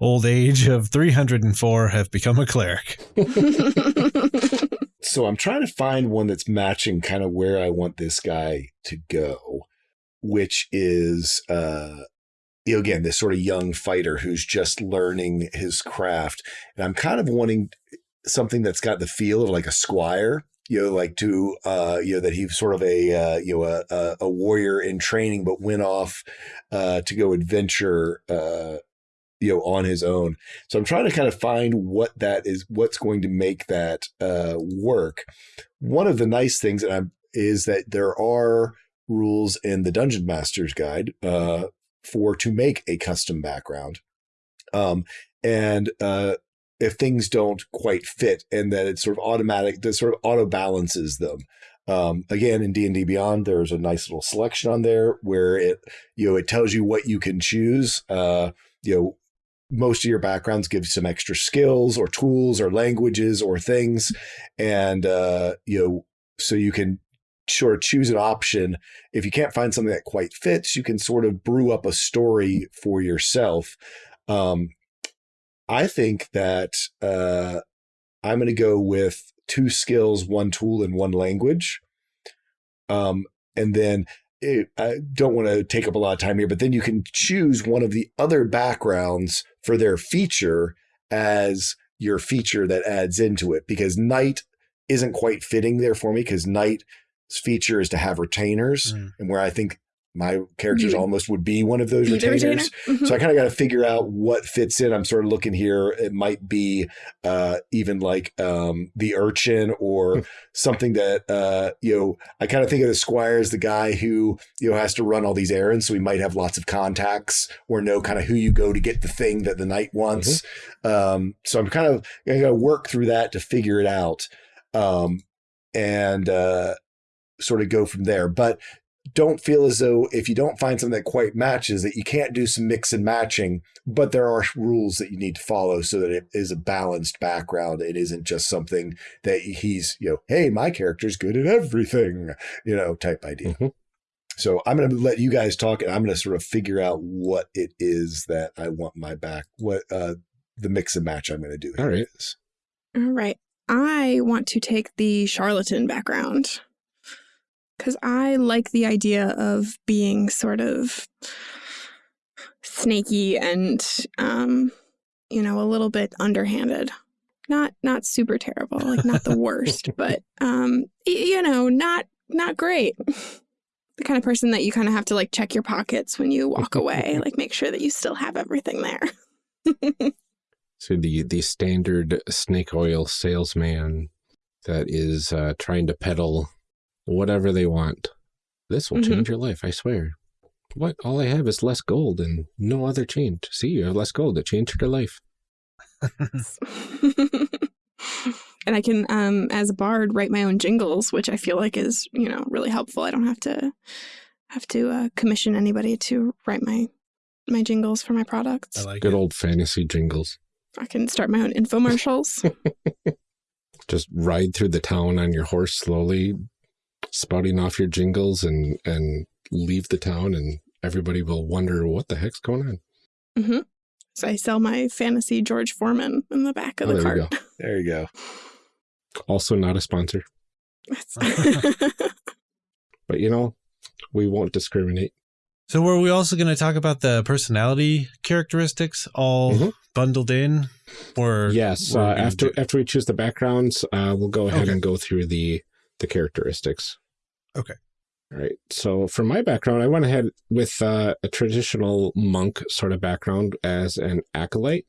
Speaker 4: old age of 304, have become a cleric.
Speaker 3: So I'm trying to find one that's matching kind of where I want this guy to go, which is uh you know, again, this sort of young fighter who's just learning his craft. And I'm kind of wanting something that's got the feel of like a squire, you know, like to uh, you know, that he's sort of a uh, you know, a, a, a warrior in training, but went off uh to go adventure uh you know on his own. So i'm trying to kind of find what that is what's going to make that uh work. One of the nice things that i'm is that there are rules in the dungeon master's guide uh for to make a custom background. Um and uh if things don't quite fit and that it's sort of automatic that sort of auto balances them. Um, again, in D and D Beyond, there's a nice little selection on there where it, you know, it tells you what you can choose. Uh, you know, most of your backgrounds give some extra skills or tools or languages or things, and uh, you know, so you can sort of choose an option. If you can't find something that quite fits, you can sort of brew up a story for yourself. Um, I think that uh, I'm going to go with two skills, one tool, and one language. Um, and then it, I don't want to take up a lot of time here, but then you can choose one of the other backgrounds for their feature as your feature that adds into it because knight isn't quite fitting there for me because knight's feature is to have retainers
Speaker 4: Mm.
Speaker 3: and where I think my characters
Speaker 2: You-
Speaker 3: almost would be one of those
Speaker 2: Be
Speaker 3: retainers.
Speaker 2: retainer. Mhm.
Speaker 3: So I kind of got to figure out what fits in. I'm sort of looking here. It might be uh, even like um, the urchin or something that uh, you know. I kind of think of the squire as the guy who you know has to run all these errands, so he might have lots of contacts or know kind of who you go to get the thing that the knight wants. Um, so I'm kind of going to work through that to figure it out, um, and uh, sort of go from there. But don't feel as though if you don't find something that quite matches that you can't do some mix and matching but there are rules that you need to follow so that it is a balanced background it isn't just something that he's you know hey my character's good at everything you know type idea
Speaker 1: Mhm.
Speaker 3: so i'm going to let you guys talk and i'm going to sort of figure out what it is that i want my back what uh the mix and match i'm going to do
Speaker 1: All
Speaker 3: here
Speaker 1: right.
Speaker 3: is.
Speaker 2: All right. I want to take the charlatan background because I like the idea of being sort of snaky and, um, you know, a little bit underhanded. Not not super terrible, like not the worst, but um, you know, not not great. The kind of person that you kind of have to like check your pockets when you walk away, like make sure that you still have everything there.
Speaker 1: So the the standard snake oil salesman that is uh, trying to peddle whatever they want. This will
Speaker 2: Mhm.
Speaker 1: change your life, I swear. What? All I have is less gold and no other change. See, you have less gold. It changed your life.
Speaker 2: and I can, um, as a bard, write my own jingles, which I feel like is, you know, really helpful. I don't have to have to uh, commission anybody to write my my jingles for my products.
Speaker 4: I like
Speaker 1: Good
Speaker 4: it.
Speaker 1: old fantasy jingles.
Speaker 2: I can start my own infomercials.
Speaker 1: Just ride through the town on your horse slowly, spouting off your jingles and and leave the town and everybody will wonder what the heck's going on.
Speaker 2: Mm -hmm. So I sell my fantasy George Foreman in the back of
Speaker 1: Oh,
Speaker 2: the
Speaker 1: there you
Speaker 2: cart.
Speaker 3: there you go
Speaker 1: Also not a sponsor, but you know, we won't discriminate.
Speaker 4: So were we also going to talk about the personality characteristics all
Speaker 1: Mhm.
Speaker 4: bundled in? Or
Speaker 1: Yes, uh,
Speaker 4: are we gonna
Speaker 1: after
Speaker 4: do?
Speaker 1: after we choose the backgrounds, uh, we'll go ahead
Speaker 4: Okay.
Speaker 1: and go through the the characteristics. Okay. All right. So for my background, I went ahead with uh, a traditional monk sort of background as an acolyte.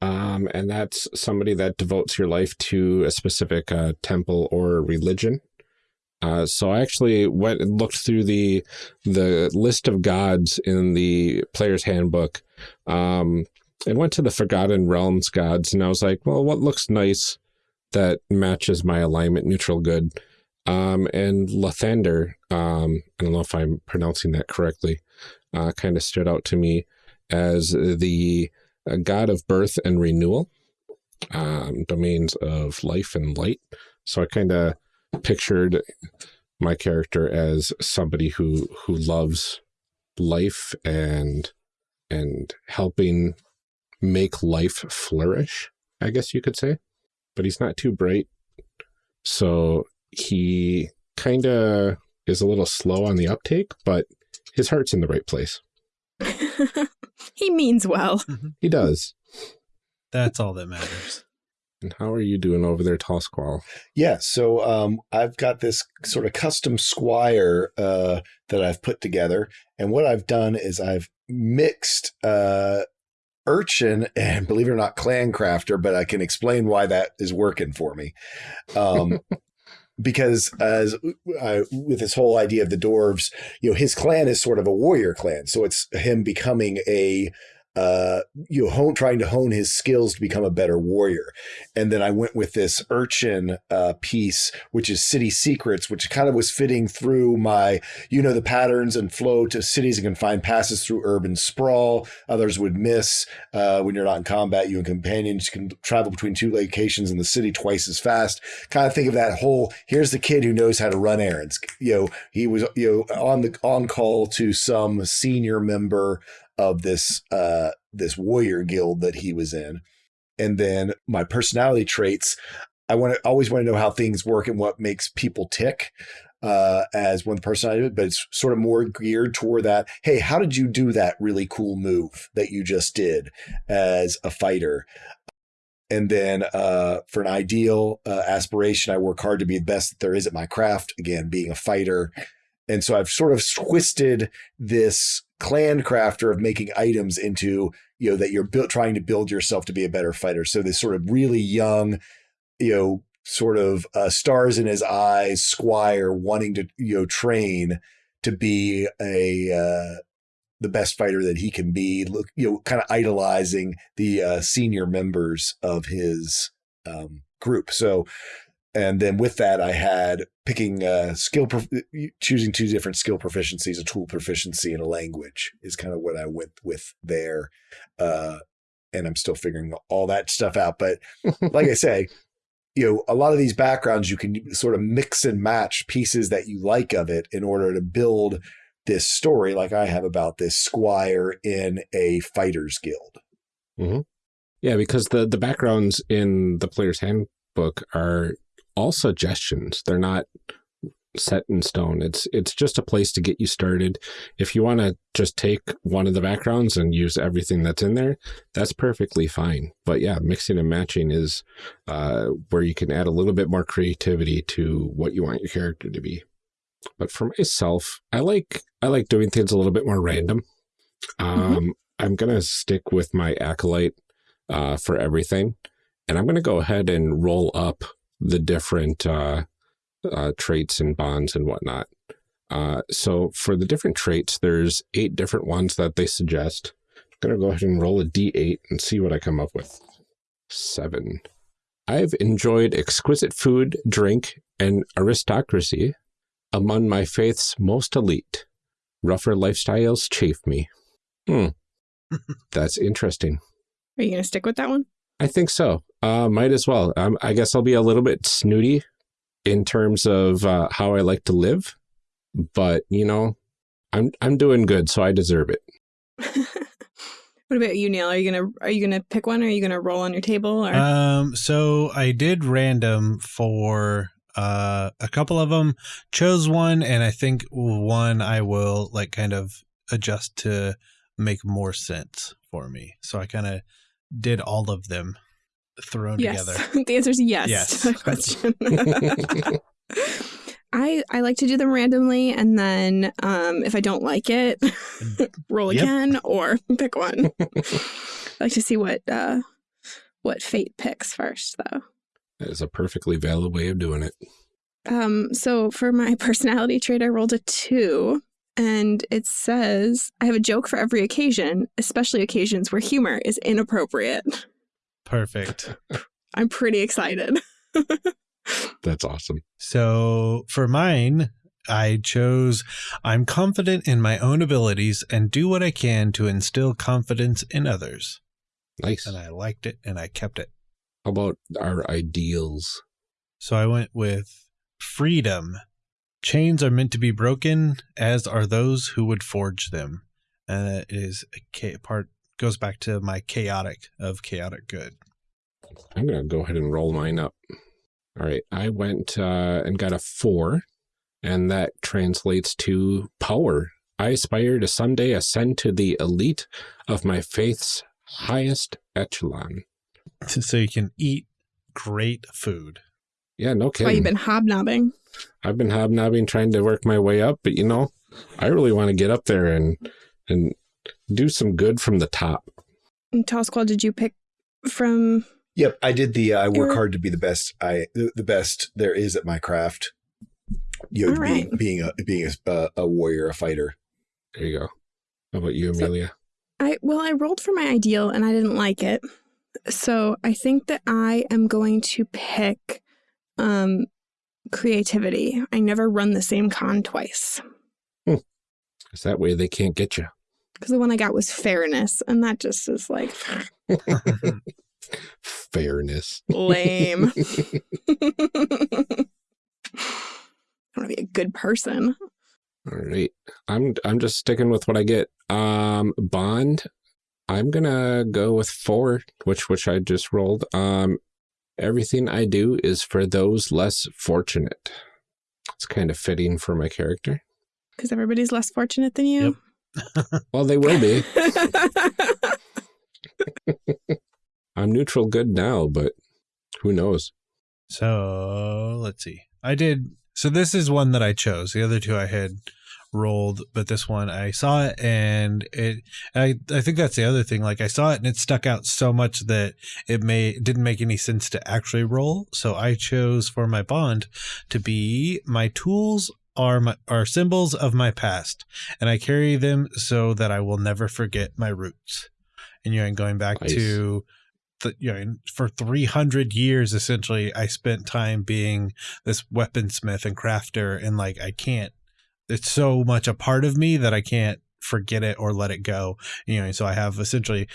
Speaker 1: Um, and that's somebody that devotes your life to a specific uh, temple or religion. Uh, so I actually went and looked through the the list of gods in the player's handbook um, and went to the Forgotten Realms gods. And I was like, well, what looks nice that matches my alignment neutral good? Um, and Lathander, um, I don't know if I'm pronouncing that correctly, uh, kind of stood out to me as the uh, god of birth and renewal, um, domains of life and light. So I kind of pictured my character as somebody who who loves life and and helping make life flourish, I guess you could say. But he's not too bright. So he kind of is a little slow on the uptake, but his heart's in the right place.
Speaker 2: he means well.
Speaker 1: He does.
Speaker 4: That's all that matters.
Speaker 1: And how are you doing over there, Tall Squall?
Speaker 3: Yeah, so um, I've got this sort of custom squire uh, that I've put together, and what I've done is I've mixed uh, urchin and believe it or not, clan crafter, but I can explain why that is working for me. Um, because as uh, with this whole idea of the dwarves, you know, his clan is sort of a warrior clan, so it's him becoming a uh, you know, hone, trying to hone his skills to become a better warrior. And then I went with this urchin uh, piece, which is City Secrets, which kind of was fitting through my, you know, the patterns and flow to cities and can find passes through urban sprawl. Others would miss uh, when you're not in combat. You and companions can travel between two locations in the city twice as fast. Kind of think of that whole. Here's the kid who knows how to run errands. You know, he was you know on the on call to some senior member of this uh, this warrior guild that he was in. And then my personality traits, I want to always want to know how things work and what makes people tick uh, as one personality, but it's sort of more geared toward that. Hey, how did you do that really cool move that you just did as a fighter? And then uh, for an ideal uh, aspiration, I work hard to be the best that there is at my craft. Again, being a fighter. And so I've sort of twisted this clan crafter of making items into you know that you're built trying to build yourself to be a better fighter. So this sort of really young you know sort of uh, stars in his eyes squire wanting to you know train to be a uh, the best fighter that he can be look you know kind of idolizing the uh, senior members of his um, group. So and then with that i had picking uh, skill, prof- choosing two different skill proficiencies, a tool proficiency, and a language is kind of what I went with there. Uh, and I'm still figuring all that stuff out. But like I say, you know, a lot of these backgrounds you can sort of mix and match pieces that you like of it in order to build this story, like I have about this squire in a fighters guild.
Speaker 1: Mm-hmm. Yeah, because the the backgrounds in the player's handbook are all suggestions. They're not set in stone. It's it's just a place to get you started. If you want to just take one of the backgrounds and use everything that's in there, that's perfectly fine. But yeah, mixing and matching is uh, where you can add a little bit more creativity to what you want your character to be. But for myself, I like I like doing things a little bit more random. Um, mm -hmm. I'm gonna stick with my acolyte uh, for everything, and I'm gonna go ahead and roll up the different uh, uh, traits and bonds and whatnot. Uh, so for the different traits, there's eight different ones that they suggest. I'm going to go ahead and roll a d8 and see what I come up with. Seven. I've enjoyed exquisite food, drink, and aristocracy among my faith's most elite. Rougher lifestyles chafe me. Hmm. That's interesting.
Speaker 2: Are you going to stick with that one?
Speaker 1: I think so. Uh, might as well. Um, I guess I'll be a little bit snooty in terms of uh, how I like to live, but you know, I'm I'm doing good, so I deserve it.
Speaker 2: what about you, Neil? Are you gonna are you gonna pick one? Or are you gonna roll on your table? Or?
Speaker 4: Um, so I did random for uh a couple of them, chose one, and I think one I will like kind of adjust to make more sense for me. So I kind of did all of them thrown
Speaker 2: yes.
Speaker 4: together?
Speaker 2: the answer is yes, yes. to that question. I, I like to do them randomly and then um, if I don't like it, roll
Speaker 4: Yep.
Speaker 2: again or pick one. I like to see what uh, what fate picks first though.
Speaker 1: That is a perfectly valid way of doing it.
Speaker 2: Um, so for my personality trait, I rolled a two, and it says I have a joke for every occasion, especially occasions where humor is inappropriate.
Speaker 4: Perfect.
Speaker 2: I'm pretty excited.
Speaker 1: That's awesome.
Speaker 4: So for mine, I chose I'm confident in my own abilities and do what I can to instill confidence in others.
Speaker 1: Nice.
Speaker 4: And I liked it and I kept it.
Speaker 1: How about our ideals?
Speaker 4: So I went with freedom. Chains are meant to be broken, as are those who would forge them. And it is a cha- part goes back to my chaotic of chaotic good.
Speaker 1: I'm going to go ahead and roll mine up. All right. I went uh, and got a four, and that translates to power. I aspire to someday ascend to the elite of my faith's highest echelon.
Speaker 4: So you can eat great food.
Speaker 1: Yeah, no
Speaker 2: kidding. why you've been hobnobbing.
Speaker 1: I've been hobnobbing trying to work my way up, but you know, I really want to get up there and and do some good from the top.
Speaker 2: And Tall Squall, did you pick from?
Speaker 3: Yep, I did the. Uh, I work hard to be the best. I the, the best there is at my craft. You know, being
Speaker 2: right.
Speaker 3: being a being a, a warrior, a fighter.
Speaker 1: There you go. How about you,
Speaker 2: So-
Speaker 1: Amelia?
Speaker 2: I well, I rolled for my ideal and I didn't like it, so I think that I am going to pick um, creativity. I never run the same con twice
Speaker 1: Because that way they can't get you.
Speaker 2: Because the one I got was fairness, and that just is like
Speaker 1: Fairness.
Speaker 2: lame. I want to be a good person.
Speaker 1: All right. I'm I'm just sticking with what I get. Um Bond, I'm gonna go with four, which which I just rolled. Um everything I do is for those less fortunate. It's kind of fitting for my character.
Speaker 2: Because everybody's less fortunate than you.
Speaker 1: Well, they will be. I'm neutral good now, but who knows?
Speaker 4: So let's see. I did. So this is one that I chose. The other two I had rolled, but this one I saw it and it. I I think that's the other thing. Like I saw it and it stuck out so much that it may it didn't make any sense to actually roll. So I chose for my bond to be my tools are my are symbols of my past, and I carry them so that I will never forget my roots. And you know, and going back
Speaker 1: Nice.
Speaker 4: to the, you know, for 300 years, essentially, I spent time being this weaponsmith and crafter, and like, I can't, it's so much a part of me that I can't forget it or let it go. You know, so I have essentially,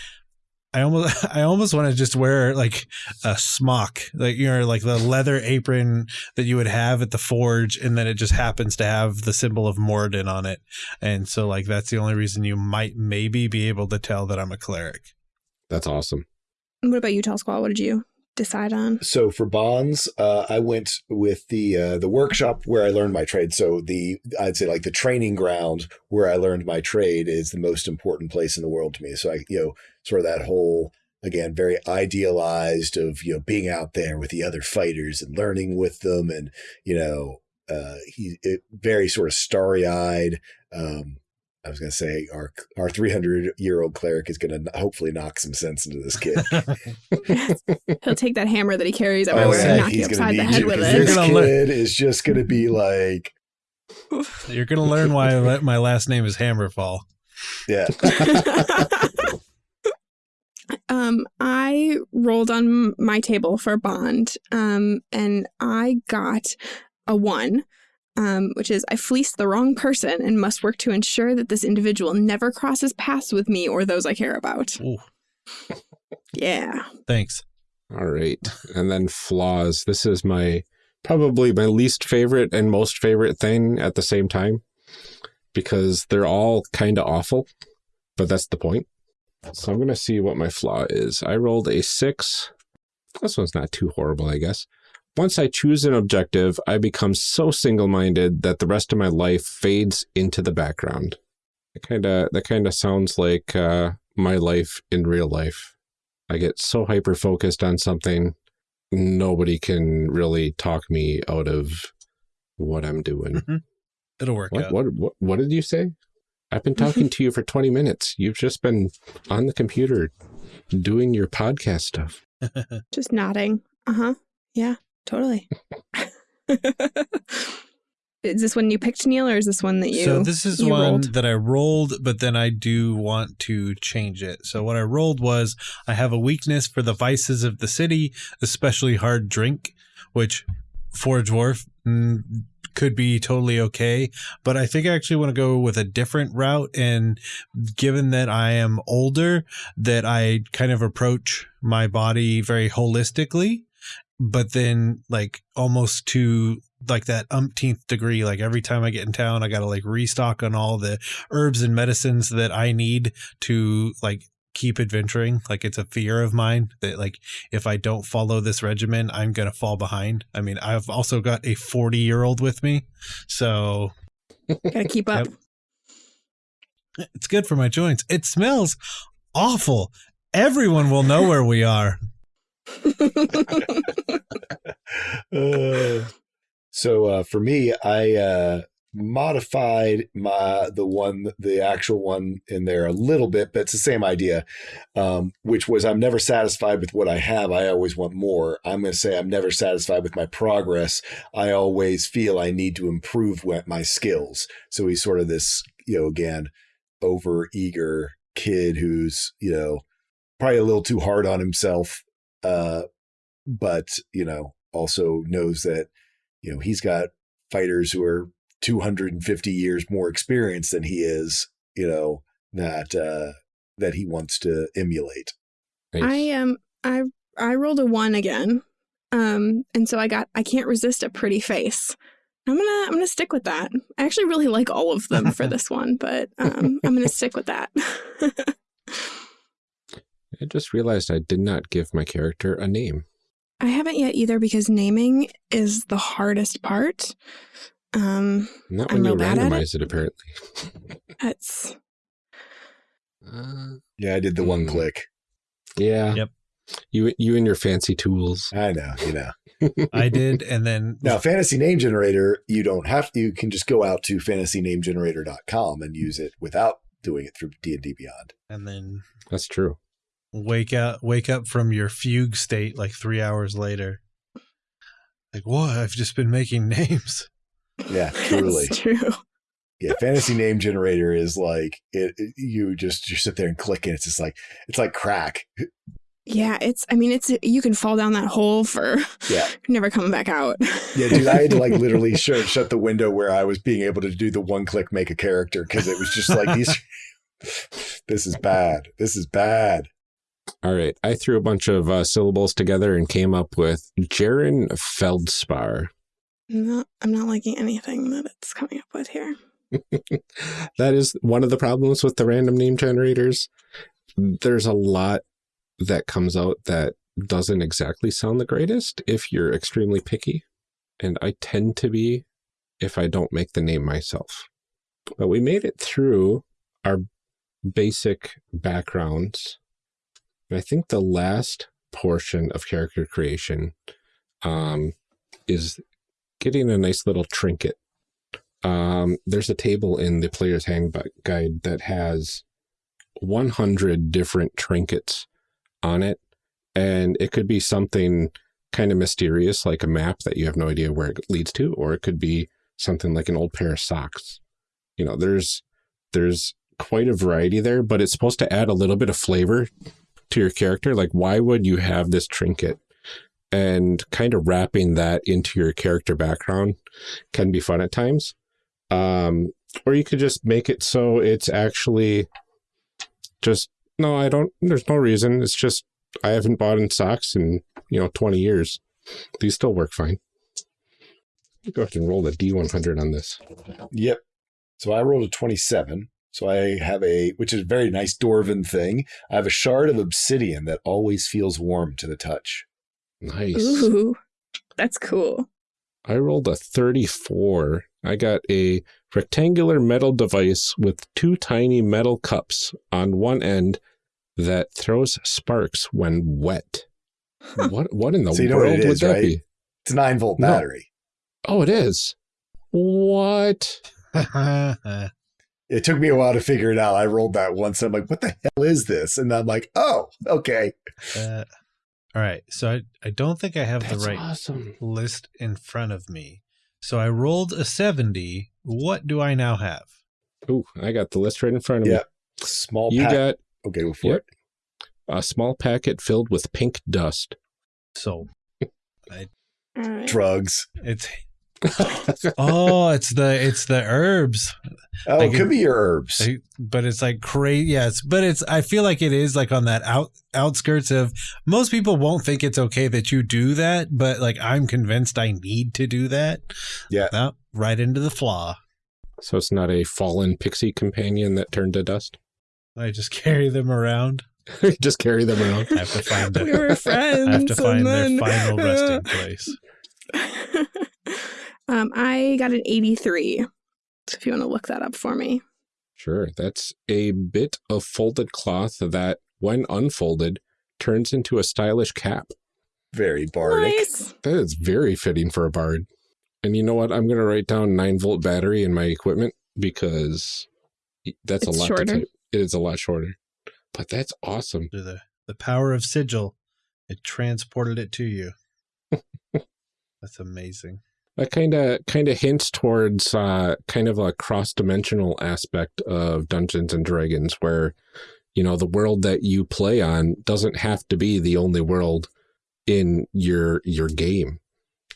Speaker 4: I almost, I almost want to just wear like a smock, like, you know, like the leather apron that you would have at the forge, and then it just happens to have the symbol of Moradin on it. And so, like, that's the only reason you might maybe be able to tell that I'm a cleric.
Speaker 1: That's awesome.
Speaker 2: What about you, Tall Squall? What did you decide on?
Speaker 3: So for bonds, uh, I went with the uh, the workshop where I learned my trade. So the I'd say like the training ground where I learned my trade is the most important place in the world to me. So I you know sort of that whole again very idealized of you know being out there with the other fighters and learning with them and you know uh, he it, very sort of starry eyed. Um, I was going to say our our 300 year old cleric is going to hopefully knock some sense into this kid.
Speaker 2: He'll take that hammer that he carries
Speaker 3: Oh,
Speaker 2: everywhere
Speaker 3: yeah,
Speaker 2: and knock you
Speaker 3: he's gonna
Speaker 2: upside the head
Speaker 3: you,
Speaker 2: with
Speaker 3: 'cause
Speaker 4: You're
Speaker 2: it.
Speaker 3: This kid is just going to be like,
Speaker 4: You're gonna learn why my last name is Hammerfall.
Speaker 3: yeah.
Speaker 2: um, I rolled on my table for bond, um, and I got a one, um, which is I fleeced the wrong person and must work to ensure that this individual never crosses paths with me or those I care about.
Speaker 4: Ooh,
Speaker 2: Yeah.
Speaker 4: thanks.
Speaker 1: All right. And then flaws. This is my probably my least favorite and most favorite thing at the same time because they're all kind of awful, but that's the point. So I'm going to see what my flaw is. I rolled a six. This one's not too horrible, I guess. Once I choose an objective, I become so single-minded that the rest of my life fades into the background. That kind of that kind of sounds like uh, my life in real life. I get so hyper focused on something, nobody can really talk me out of what I'm doing.
Speaker 4: It'll work
Speaker 1: What,
Speaker 4: out.
Speaker 1: what what what did you say? I've been talking to you for 20 minutes. You've just been on the computer doing your podcast stuff.
Speaker 2: Just nodding. Uh huh. Yeah, totally. is this one you picked, Neil, or is this one that you?
Speaker 4: so this is one
Speaker 2: rolled?
Speaker 4: that I rolled, but then I do want to change it. So what I rolled was I have a weakness for the vices of the city, especially hard drink, which for a dwarf mm, could be totally okay. But I think I actually want to go with a different route. And given that I am older, that I kind of approach my body very holistically but then like almost to like that umpteenth degree like every time i get in town i gotta like restock on all the herbs and medicines that i need to like keep adventuring. Like it's a fear of mine that like if i don't follow this regimen i'm gonna fall behind. I mean i've also got a 40 year old with me so
Speaker 2: Gotta keep up.
Speaker 4: it's good for my joints. It smells awful. Everyone will know where we are
Speaker 3: Uh, so uh, for me, I uh, modified my the one the actual one in there a little bit, but it's the same idea. Um, which was I'm never satisfied with what I have. I always want more. I'm going to say I'm never satisfied with my progress. I always feel I need to improve my skills. So he's sort of this, you know, again, over eager kid who's you know probably a little too hard on himself. Uh, but you know also knows that you know he's got fighters who are 250 years more experienced than he is you know that uh that he wants to emulate
Speaker 1: Nice.
Speaker 2: I um I I rolled a one again. Um and so I got I can't resist a pretty face. I'm gonna I'm gonna stick with that. I actually really like all of them for this one, but um I'm gonna stick with that.
Speaker 1: I just realized I did not give my character a name.
Speaker 2: I haven't yet either because naming is the hardest part. Um
Speaker 1: Not
Speaker 2: I'm
Speaker 1: when you
Speaker 2: real bad at it.
Speaker 1: randomize it, apparently.
Speaker 2: That's...
Speaker 1: Uh,
Speaker 3: yeah i did the one
Speaker 1: Hmm.
Speaker 3: click
Speaker 1: yeah.
Speaker 4: Yep.
Speaker 1: You you and your fancy tools.
Speaker 3: i know you know
Speaker 4: i did and then
Speaker 3: now fantasy name generator you don't have to. you can just go out to fantasynamegenerator.com and use it without doing it through d&d beyond
Speaker 4: and then
Speaker 1: That's true.
Speaker 4: Wake up wake up from your fugue state like three hours later like what i've just been making names
Speaker 3: yeah truly
Speaker 2: it's true.
Speaker 3: Yeah, fantasy name generator is like it, it- You just you sit there and click, and it's just like it's like crack.
Speaker 2: Yeah, it's I mean it's you can fall down that hole for
Speaker 3: Yeah,
Speaker 2: never coming back out.
Speaker 3: yeah, dude. I had to like literally shut shut the window where I was being able to do the one click make a character because it was just like these. this is bad. This is bad.
Speaker 1: All right. I threw a bunch of uh, syllables together and came up with Jaren Feldspar.
Speaker 2: Not I'm not liking anything that it's coming up with here.
Speaker 1: that is one of the problems with the random name generators. There's a lot that comes out that doesn't exactly sound the greatest if you're extremely picky. And I tend to be if I don't make the name myself. But we made it through our basic backgrounds. And I think the last portion of character creation um, is getting a nice little trinket um, there's a table in the player's handbook guide that has 100 different trinkets on it. And it could be something kind of mysterious, like a map that you have no idea where it leads to, or it could be something like an old pair of socks. You know, there's there's quite a variety there, but it's supposed to add a little bit of flavor to your character. Like, why would you have this trinket? And kind of wrapping that into your character background can be fun at times. Um, or you could just make it so it's actually just no, I don't. There's no reason. It's just I haven't bought in socks in you know 20 years. These still work fine. Go ahead and roll the D100 on this.
Speaker 3: Yep. So I rolled a twenty-seven. So I have a, which is a very nice dwarven thing. I have a shard of obsidian that always feels warm to the touch.
Speaker 1: Nice.
Speaker 2: Ooh. That's cool.
Speaker 1: I rolled a 34. I got a rectangular metal device with two tiny metal cups on one end that throws sparks when wet. What what in the
Speaker 3: So you know what
Speaker 1: world
Speaker 3: it
Speaker 1: would that
Speaker 3: right?
Speaker 1: be?
Speaker 3: It's a nine volt
Speaker 1: No.
Speaker 3: battery.
Speaker 1: Oh, it is. What?
Speaker 3: It took me a while to figure it out. I rolled that once. I'm like, what the hell is this? And I'm like, oh, okay.
Speaker 4: Uh, all right. So I, I don't think I have
Speaker 1: That's
Speaker 4: the right
Speaker 1: awesome.
Speaker 4: list in front of me. So I rolled a 70. What do I now have?
Speaker 1: Ooh, I got the list right in front of
Speaker 3: Yeah.
Speaker 1: me.
Speaker 3: Small
Speaker 1: You
Speaker 3: pack.
Speaker 1: got
Speaker 3: okay, go for
Speaker 1: Yep.
Speaker 3: it.
Speaker 1: a small packet filled with pink dust.
Speaker 4: So
Speaker 2: All right.
Speaker 3: Drugs.
Speaker 4: it's oh, it's the it's the herbs.
Speaker 3: Oh,
Speaker 4: I
Speaker 3: it
Speaker 4: can-
Speaker 3: could be your herbs.
Speaker 4: I- but it's like crazy. Yes, but it's. I feel like it is like on that out outskirts of. Most people won't think it's okay that you do that, but like I'm convinced I need to do that.
Speaker 3: Yeah.
Speaker 4: Nope, right into the flaw.
Speaker 1: So it's not a fallen pixie companion that turned to dust.
Speaker 4: I just carry them around.
Speaker 1: Just carry them around.
Speaker 4: I have to find
Speaker 2: we were friends.
Speaker 4: I have to find
Speaker 2: and
Speaker 4: their
Speaker 2: then-
Speaker 4: final resting place.
Speaker 2: um, I got an 83. So if you want to look that up for me.
Speaker 1: Sure, that's a bit of folded cloth that, when unfolded, turns into a stylish cap.
Speaker 3: Very bardic.
Speaker 2: Nice.
Speaker 1: That is very fitting for a bard. And you know what? I'm going to write down 9 volt battery in my equipment because that's
Speaker 2: It's
Speaker 1: a lot
Speaker 2: shorter.
Speaker 1: to type. It is a lot shorter. But that's awesome.
Speaker 4: The the power of sigil, it transported it to you. That's amazing.
Speaker 1: That kind of kind of hints towards uh, kind of a cross-dimensional aspect of Dungeons and Dragons where you know the world that you play on doesn't have to be the only world in your your game.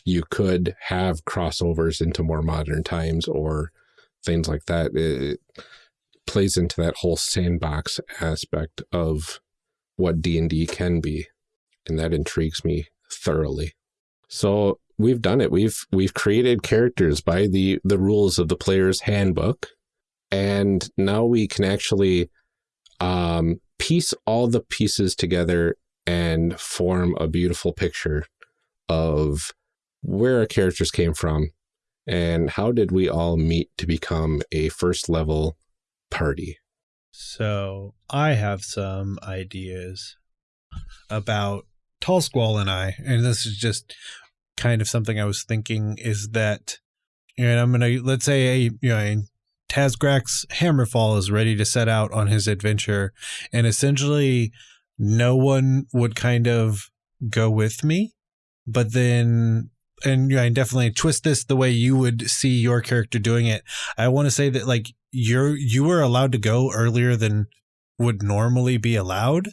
Speaker 1: You could have crossovers into more modern times or things like that. It plays into that whole sandbox aspect of what D&D can be and that intrigues me thoroughly. So we've done it. We've we've created characters by the the rules of the player's handbook, and now we can actually um, piece all the pieces together and form a beautiful picture of where our characters came from and how did we all meet to become a first level party.
Speaker 4: So I have some ideas about Tall Squall and I, and this is just kind of something I was thinking is that, and I'm gonna let's say a you know Hammerfall is ready to set out on his adventure, and essentially no one would kind of go with me, but then. And you know, I definitely twist this the way you would see your character doing it. I want to say that like you're you were allowed to go earlier than would normally be allowed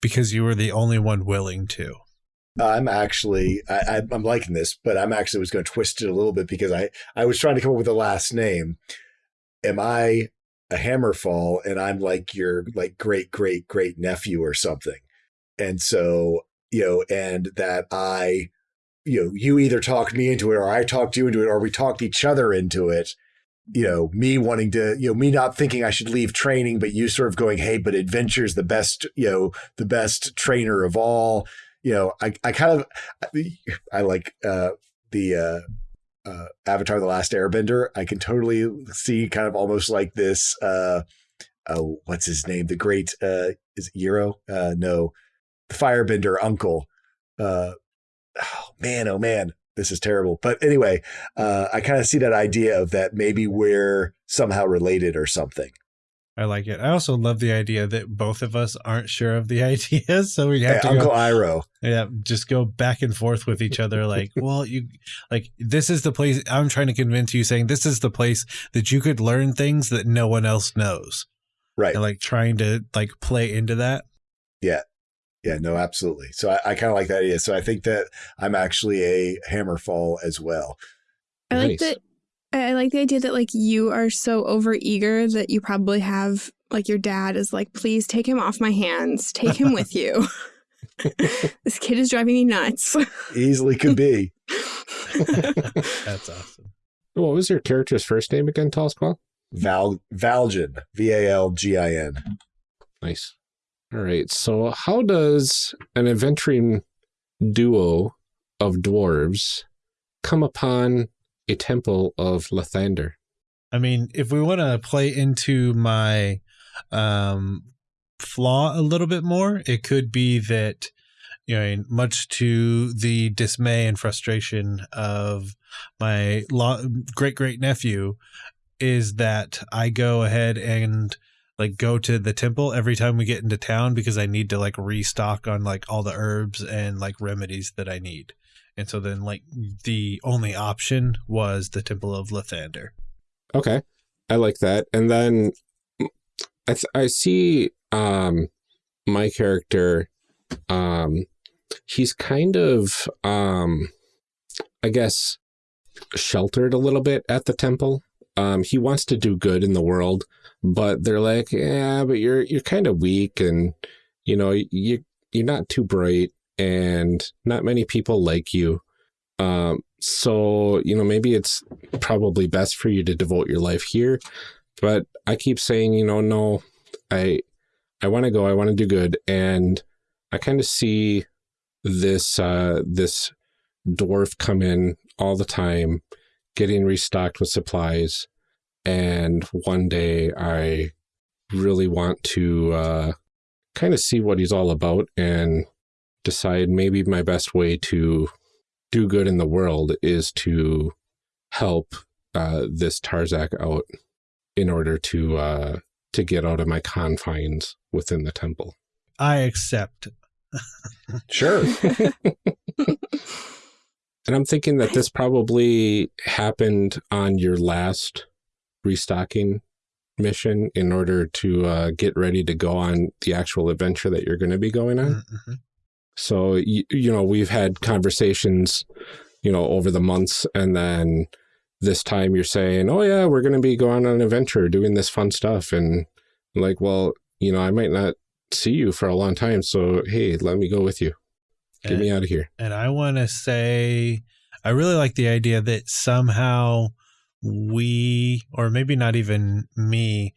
Speaker 4: because you were the only one willing to.
Speaker 3: I'm actually, I, I'm liking this, but I'm actually was going to twist it a little bit because I, I was trying to come up with a last name. Am I a Hammerfall and I'm like your like great great great nephew or something? And so you know, and that I, you know, you either talked me into it or I talked you into it or we talked each other into it. You know, me wanting to, you know, me not thinking I should leave training, but you sort of going, hey, but adventure's the best, you know, the best trainer of all you know, I, I kind of, I like uh, the uh, uh, Avatar: The Last Airbender. I can totally see kind of almost like this. Uh, oh, what's his name? The great uh, is it Iroh? Uh, no, the Firebender uncle. Uh, oh man, oh man, this is terrible. But anyway, uh, I kind of see that idea of that maybe we're somehow related or something.
Speaker 4: I like it. I also love the idea that both of us aren't sure of the idea, so we have
Speaker 3: Hey,
Speaker 4: to
Speaker 3: Uncle
Speaker 4: go,
Speaker 3: Iroh.
Speaker 4: yeah, just go back and forth with each other. Like, well, you like this is the place. I'm trying to convince you, saying this is the place that you could learn things that no one else knows,
Speaker 3: Right.
Speaker 4: and like trying to like play into that.
Speaker 3: Yeah, Yeah. no, absolutely. So I, I kind of like that idea. So I think that I'm actually a Hammerfall as well.
Speaker 2: I like
Speaker 1: Nice.
Speaker 2: that. I I like the idea that like you are so over eager that you probably have like your dad is like, please take him off my hands, take him with you. this kid is driving me nuts.
Speaker 3: Easily could be.
Speaker 4: That's awesome.
Speaker 1: What was your character's first name again, Tall Squall?
Speaker 3: Val Valgin, V A L G I N.
Speaker 1: Nice. All right. So, how does an adventuring duo of dwarves come upon a temple of Lathander?
Speaker 4: I mean, if we want to play into my um, flaw a little bit more, it could be that you know, much to the dismay and frustration of my great great nephew, is that I go ahead and like go to the temple every time we get into town because I need to like restock on like all the herbs and like remedies that I need. And so then like the only option was the Temple of Lathander.
Speaker 1: Okay. I like that. And then I I see um my character um he's kind of um I guess sheltered a little bit at the temple. Um he wants to do good in the world, but they're like, "Yeah, but you're you're kind of weak and you know, you you're not too bright and not many people like you. Um so, you know, maybe it's probably best for you to devote your life here. But I keep saying, you know, no, I I want to go, I want to do good. And I kind of see this uh this dwarf come in all the time, getting restocked with supplies. And one day I really want to uh kind of see what he's all about and decide maybe my best way to do good in the world is to help uh, this Tarzak out in order to uh, to get out of my confines within the temple.
Speaker 4: I accept.
Speaker 3: sure.
Speaker 1: and I'm thinking that this probably happened on your last restocking mission in order to uh, get ready to go on the actual adventure that you're going to be going on. Mm -hmm. So, you, you know, we've had conversations, you know, over the months and then this time you're saying, oh yeah, we're going to be going on an adventure, doing this fun stuff. And I'm like, well, you know, I might not see you for a long time. So, hey, let me go with you. Get and, me out of here.
Speaker 4: And I want to say, I really like the idea that somehow we, or maybe not even me,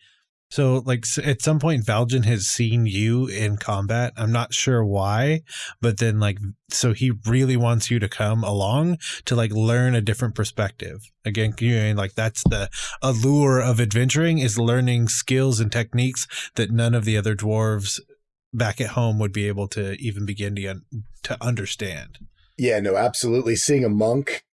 Speaker 4: so, like at some point, Valjean has seen you in combat. I'm not sure why, but then like, so he really wants you to come along to like learn a different perspective. Again, you know, like that's the allure of adventuring is learning skills and techniques that none of the other dwarves back at home would be able to even begin to to understand.
Speaker 3: Yeah, no, absolutely. Seeing a monk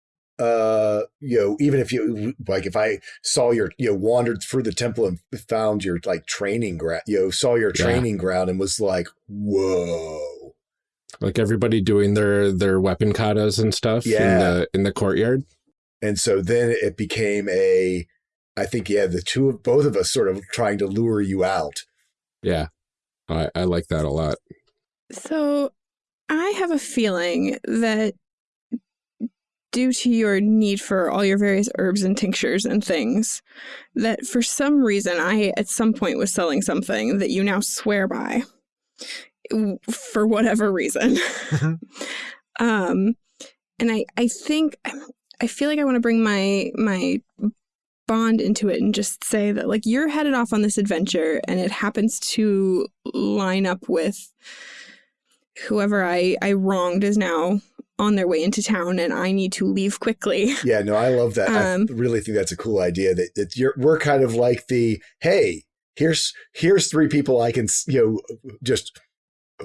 Speaker 3: uh you know even if you like if i saw your you know wandered through the temple and found your like training ground you know saw your training yeah. ground and was like whoa.
Speaker 1: Like everybody doing their their weapon katas and stuff yeah. in the in the courtyard?
Speaker 3: And so then it became a i think yeah the two of both of us sort of trying to lure you out.
Speaker 1: Yeah. I i like that a lot.
Speaker 2: So i have a feeling that due to your need for all your various herbs and tinctures and things, that for some reason I at some point was selling something that you now swear by for whatever reason. Mm-hmm. um, and I, I think, I feel like I want to bring my, my bond into it and just say that like you're headed off on this adventure and it happens to line up with whoever I, I wronged is now on their way into town and I need to leave quickly.
Speaker 3: Yeah, no, I love that. Um, I really think that's a cool idea that, that you're we're kind of like the hey, here's here's three people I can you know just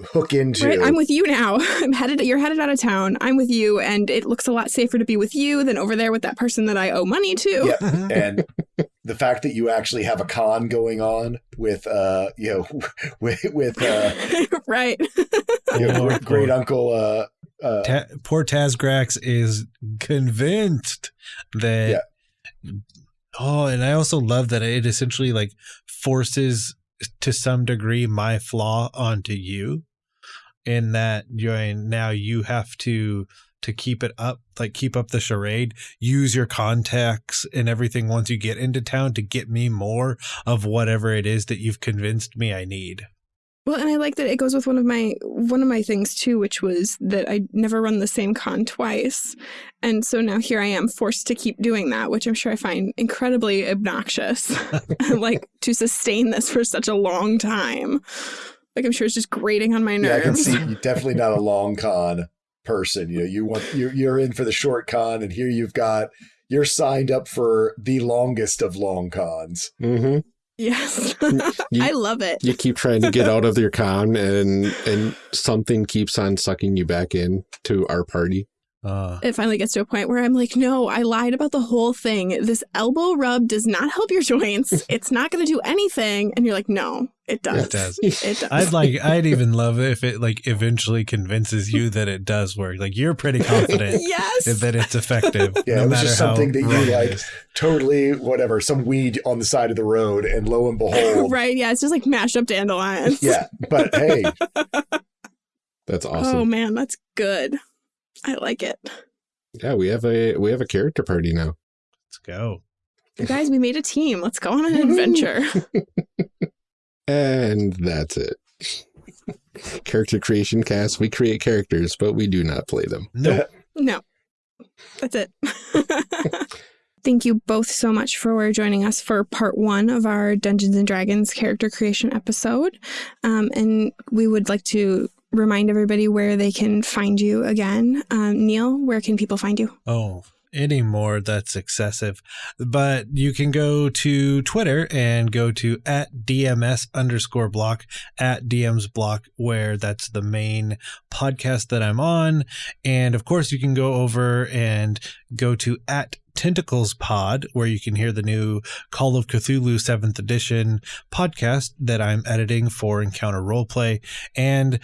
Speaker 3: hook into.
Speaker 2: Right, I'm with you now. I'm headed. You're headed out of town. I'm with you, and it looks a lot safer to be with you than over there with that person that I owe money to.
Speaker 3: Yeah, and the fact that you actually have a con going on with, uh, you know, with with uh,
Speaker 2: right,
Speaker 3: you know, great uncle uh,
Speaker 4: uh, Ta poor Tazgrax is convinced that. Yeah. Oh, and I also love that it essentially like forces to some degree my flaw onto you, in that you now you have to to keep it up, like keep up the charade, use your contacts and everything once you get into town to get me more of whatever it is that you've convinced me I need.
Speaker 2: Well, and I like that it goes with one of my one of my things too, which was that I never run the same con twice. And so now here I am forced to keep doing that, which I'm sure I find incredibly obnoxious. like to sustain this for such a long time. Like I'm sure it's just grating on my nerves. Yeah, I can
Speaker 3: see you're definitely not a long con person. You know, you want you're you're in for the short con, and here you've got you're signed up for the longest of long cons.
Speaker 1: Mm -hmm.
Speaker 2: Yes.
Speaker 5: You-
Speaker 2: I love it.
Speaker 5: You keep trying to get out of your con, and and something keeps on sucking you back in to our party.
Speaker 4: Uh,
Speaker 2: It finally gets to a point where I'm like, no, I lied about the whole thing. This elbow rub does not help your joints. It's not going to do anything. And you're like, no, it does.
Speaker 4: It does.
Speaker 2: It does.
Speaker 4: I'd like, I'd even love it if it like eventually convinces you that it does work. Like you're pretty confident
Speaker 2: yes.
Speaker 4: that it's effective.
Speaker 3: Yeah,
Speaker 4: no
Speaker 3: it was just something that you, like. Totally, whatever. Some weed on the side of the road, and lo and behold,
Speaker 2: right. Yeah. It's just like mashed up dandelions.
Speaker 3: yeah. But hey,
Speaker 5: That's awesome.
Speaker 2: Oh, man. That's good. I like it.
Speaker 5: yeah, we have a we have a character party now.
Speaker 4: Let's go.
Speaker 2: You guys, we made a team. Let's go on an adventure.
Speaker 5: And that's it. Character creation cast. We create characters, but we do not play them.
Speaker 4: Nope.
Speaker 2: No, that's it. Thank you both so much for joining us for part one of our Dungeons and Dragons character creation episode. Um, and we would like to remind everybody where they can find you again. Um, Neil, where can people find you?
Speaker 4: Oh, anymore. That's excessive. But you can go to Twitter and go to at DMS underscore block at DM's block, where that's the main podcast that I'm on. And of course, you can go over and go to at Tentacles Pod, where you can hear the new Call of Cthulhu 7th edition podcast that I'm editing for Encounter Roleplay. And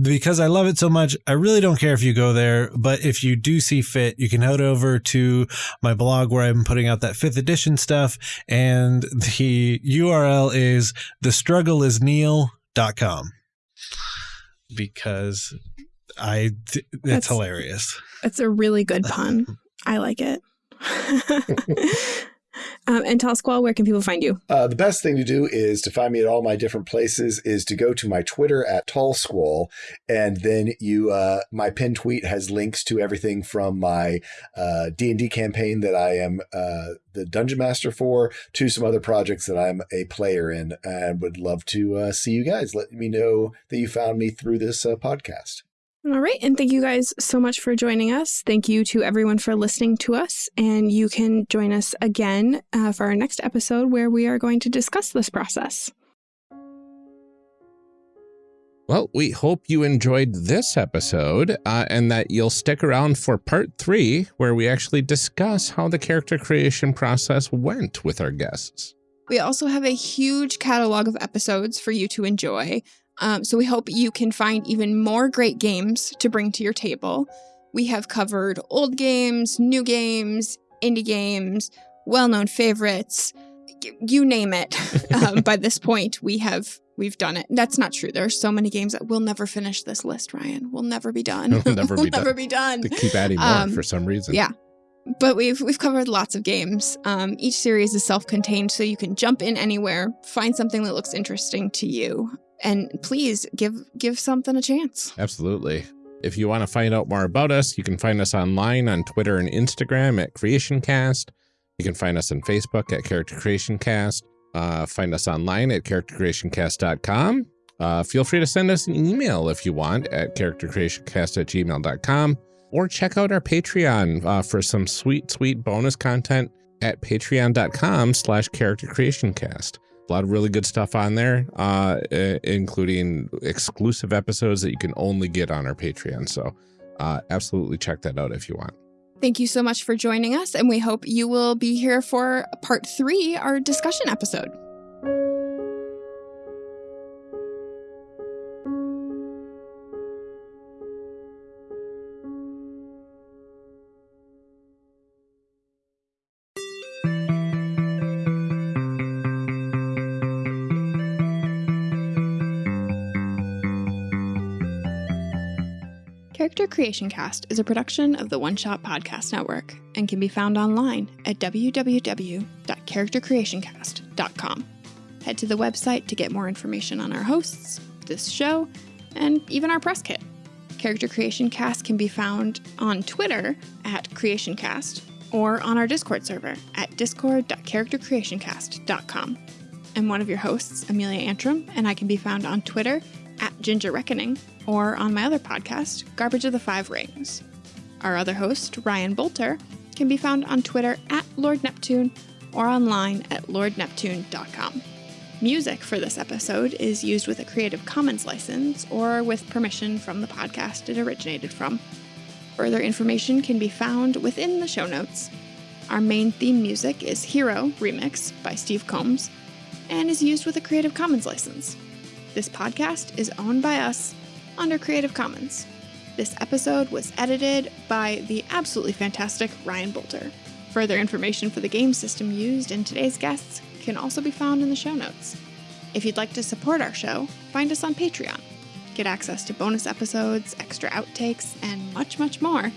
Speaker 4: because I love it so much, I really don't care if you go there. But if you do see fit, you can head over to my blog where I'm putting out that fifth edition stuff. And the URL is thestruggleisneil.com because I, it's
Speaker 2: That's-
Speaker 4: hilarious.
Speaker 2: That's a really good pun. I like it. um, and Tall Squall, where can people find you?
Speaker 3: Uh, the best thing to do is to find me at all my different places is to go to my Twitter at Tall Squall, and then you uh, my pin tweet has links to everything from my uh, D and D campaign that I am uh, the dungeon master for to some other projects that I'm a player in, and would love to uh, see you guys. Let me know that you found me through this uh, podcast.
Speaker 2: All right. And thank you guys so much for joining us. Thank you to everyone for listening to us. And you can join us again uh, for our next episode where we are going to discuss this process.
Speaker 1: Well, we hope you enjoyed this episode uh, and that you'll stick around for part three, where we actually discuss how the character creation process went with our guests.
Speaker 2: We also have a huge catalog of episodes for you to enjoy. Um, so we hope you can find even more great games to bring to your table. We have covered old games, new games, indie games, well known favorites, you name it. um, by this point, we have. We've done it. That's not true. There are so many games that we'll never finish this list, Ryan. We'll never be done.
Speaker 1: We'll never be
Speaker 2: never
Speaker 1: done.
Speaker 2: be done.
Speaker 1: They keep adding more
Speaker 2: Um,
Speaker 1: for some reason.
Speaker 2: yeah. but we've we've covered lots of games. Um, each series is self-contained, so you can jump in anywhere, find something that looks interesting to you, and please give give something a chance.
Speaker 1: Absolutely. If you want to find out more about us, you can find us online on Twitter and Instagram at CreationCast. You can find us on Facebook at Character Creation Cast. Uh, find us online at charactercreationcast.com. Uh, feel free to send us an email if you want at charactercreationcast at gmail.com or check out our Patreon uh, for some sweet, sweet bonus content at patreon.com slash charactercreationcast. A lot of really good stuff on there, uh, including exclusive episodes that you can only get on our Patreon. So uh, absolutely check that out if you want.
Speaker 2: Thank you so much for joining us, and we hope you will be here for part three, our discussion episode. Creation Cast is a production of the One Shot Podcast Network and can be found online at www.charactercreationcast.com. Head to the website to get more information on our hosts, this show, and even our press kit. Character Creation Cast can be found on Twitter at CreationCast or on our Discord server at discord.charactercreationcast.com. I'm one of your hosts, Amelia Antrim, and I can be found on Twitter at Ginger Reckoning or on my other podcast, Garbage of the Five Rings. Our other host, Ryan Boelter, can be found on Twitter at Lord Neptune or online at lordneptune.com. Music for this episode is used with a Creative Commons license or with permission from the podcast it originated from. Further information can be found within the show notes. Our main theme music is Hero Remix by Steve Combs and is used with a Creative Commons license. This podcast is owned by us under Creative Commons. This episode was edited by the absolutely fantastic Ryan Boelter. Further information for the game system used in today's guests can also be found in the show notes. If you'd like to support our show, find us on Patreon. Get access to bonus episodes, extra outtakes, and much, much more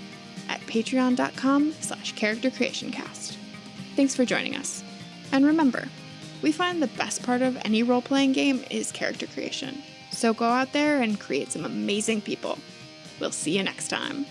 Speaker 2: at patreon.com slash charactercreationcast. Thanks for joining us. And remember, we find the best part of any role-playing game is character creation. So go out there and create some amazing people. We'll see you next time.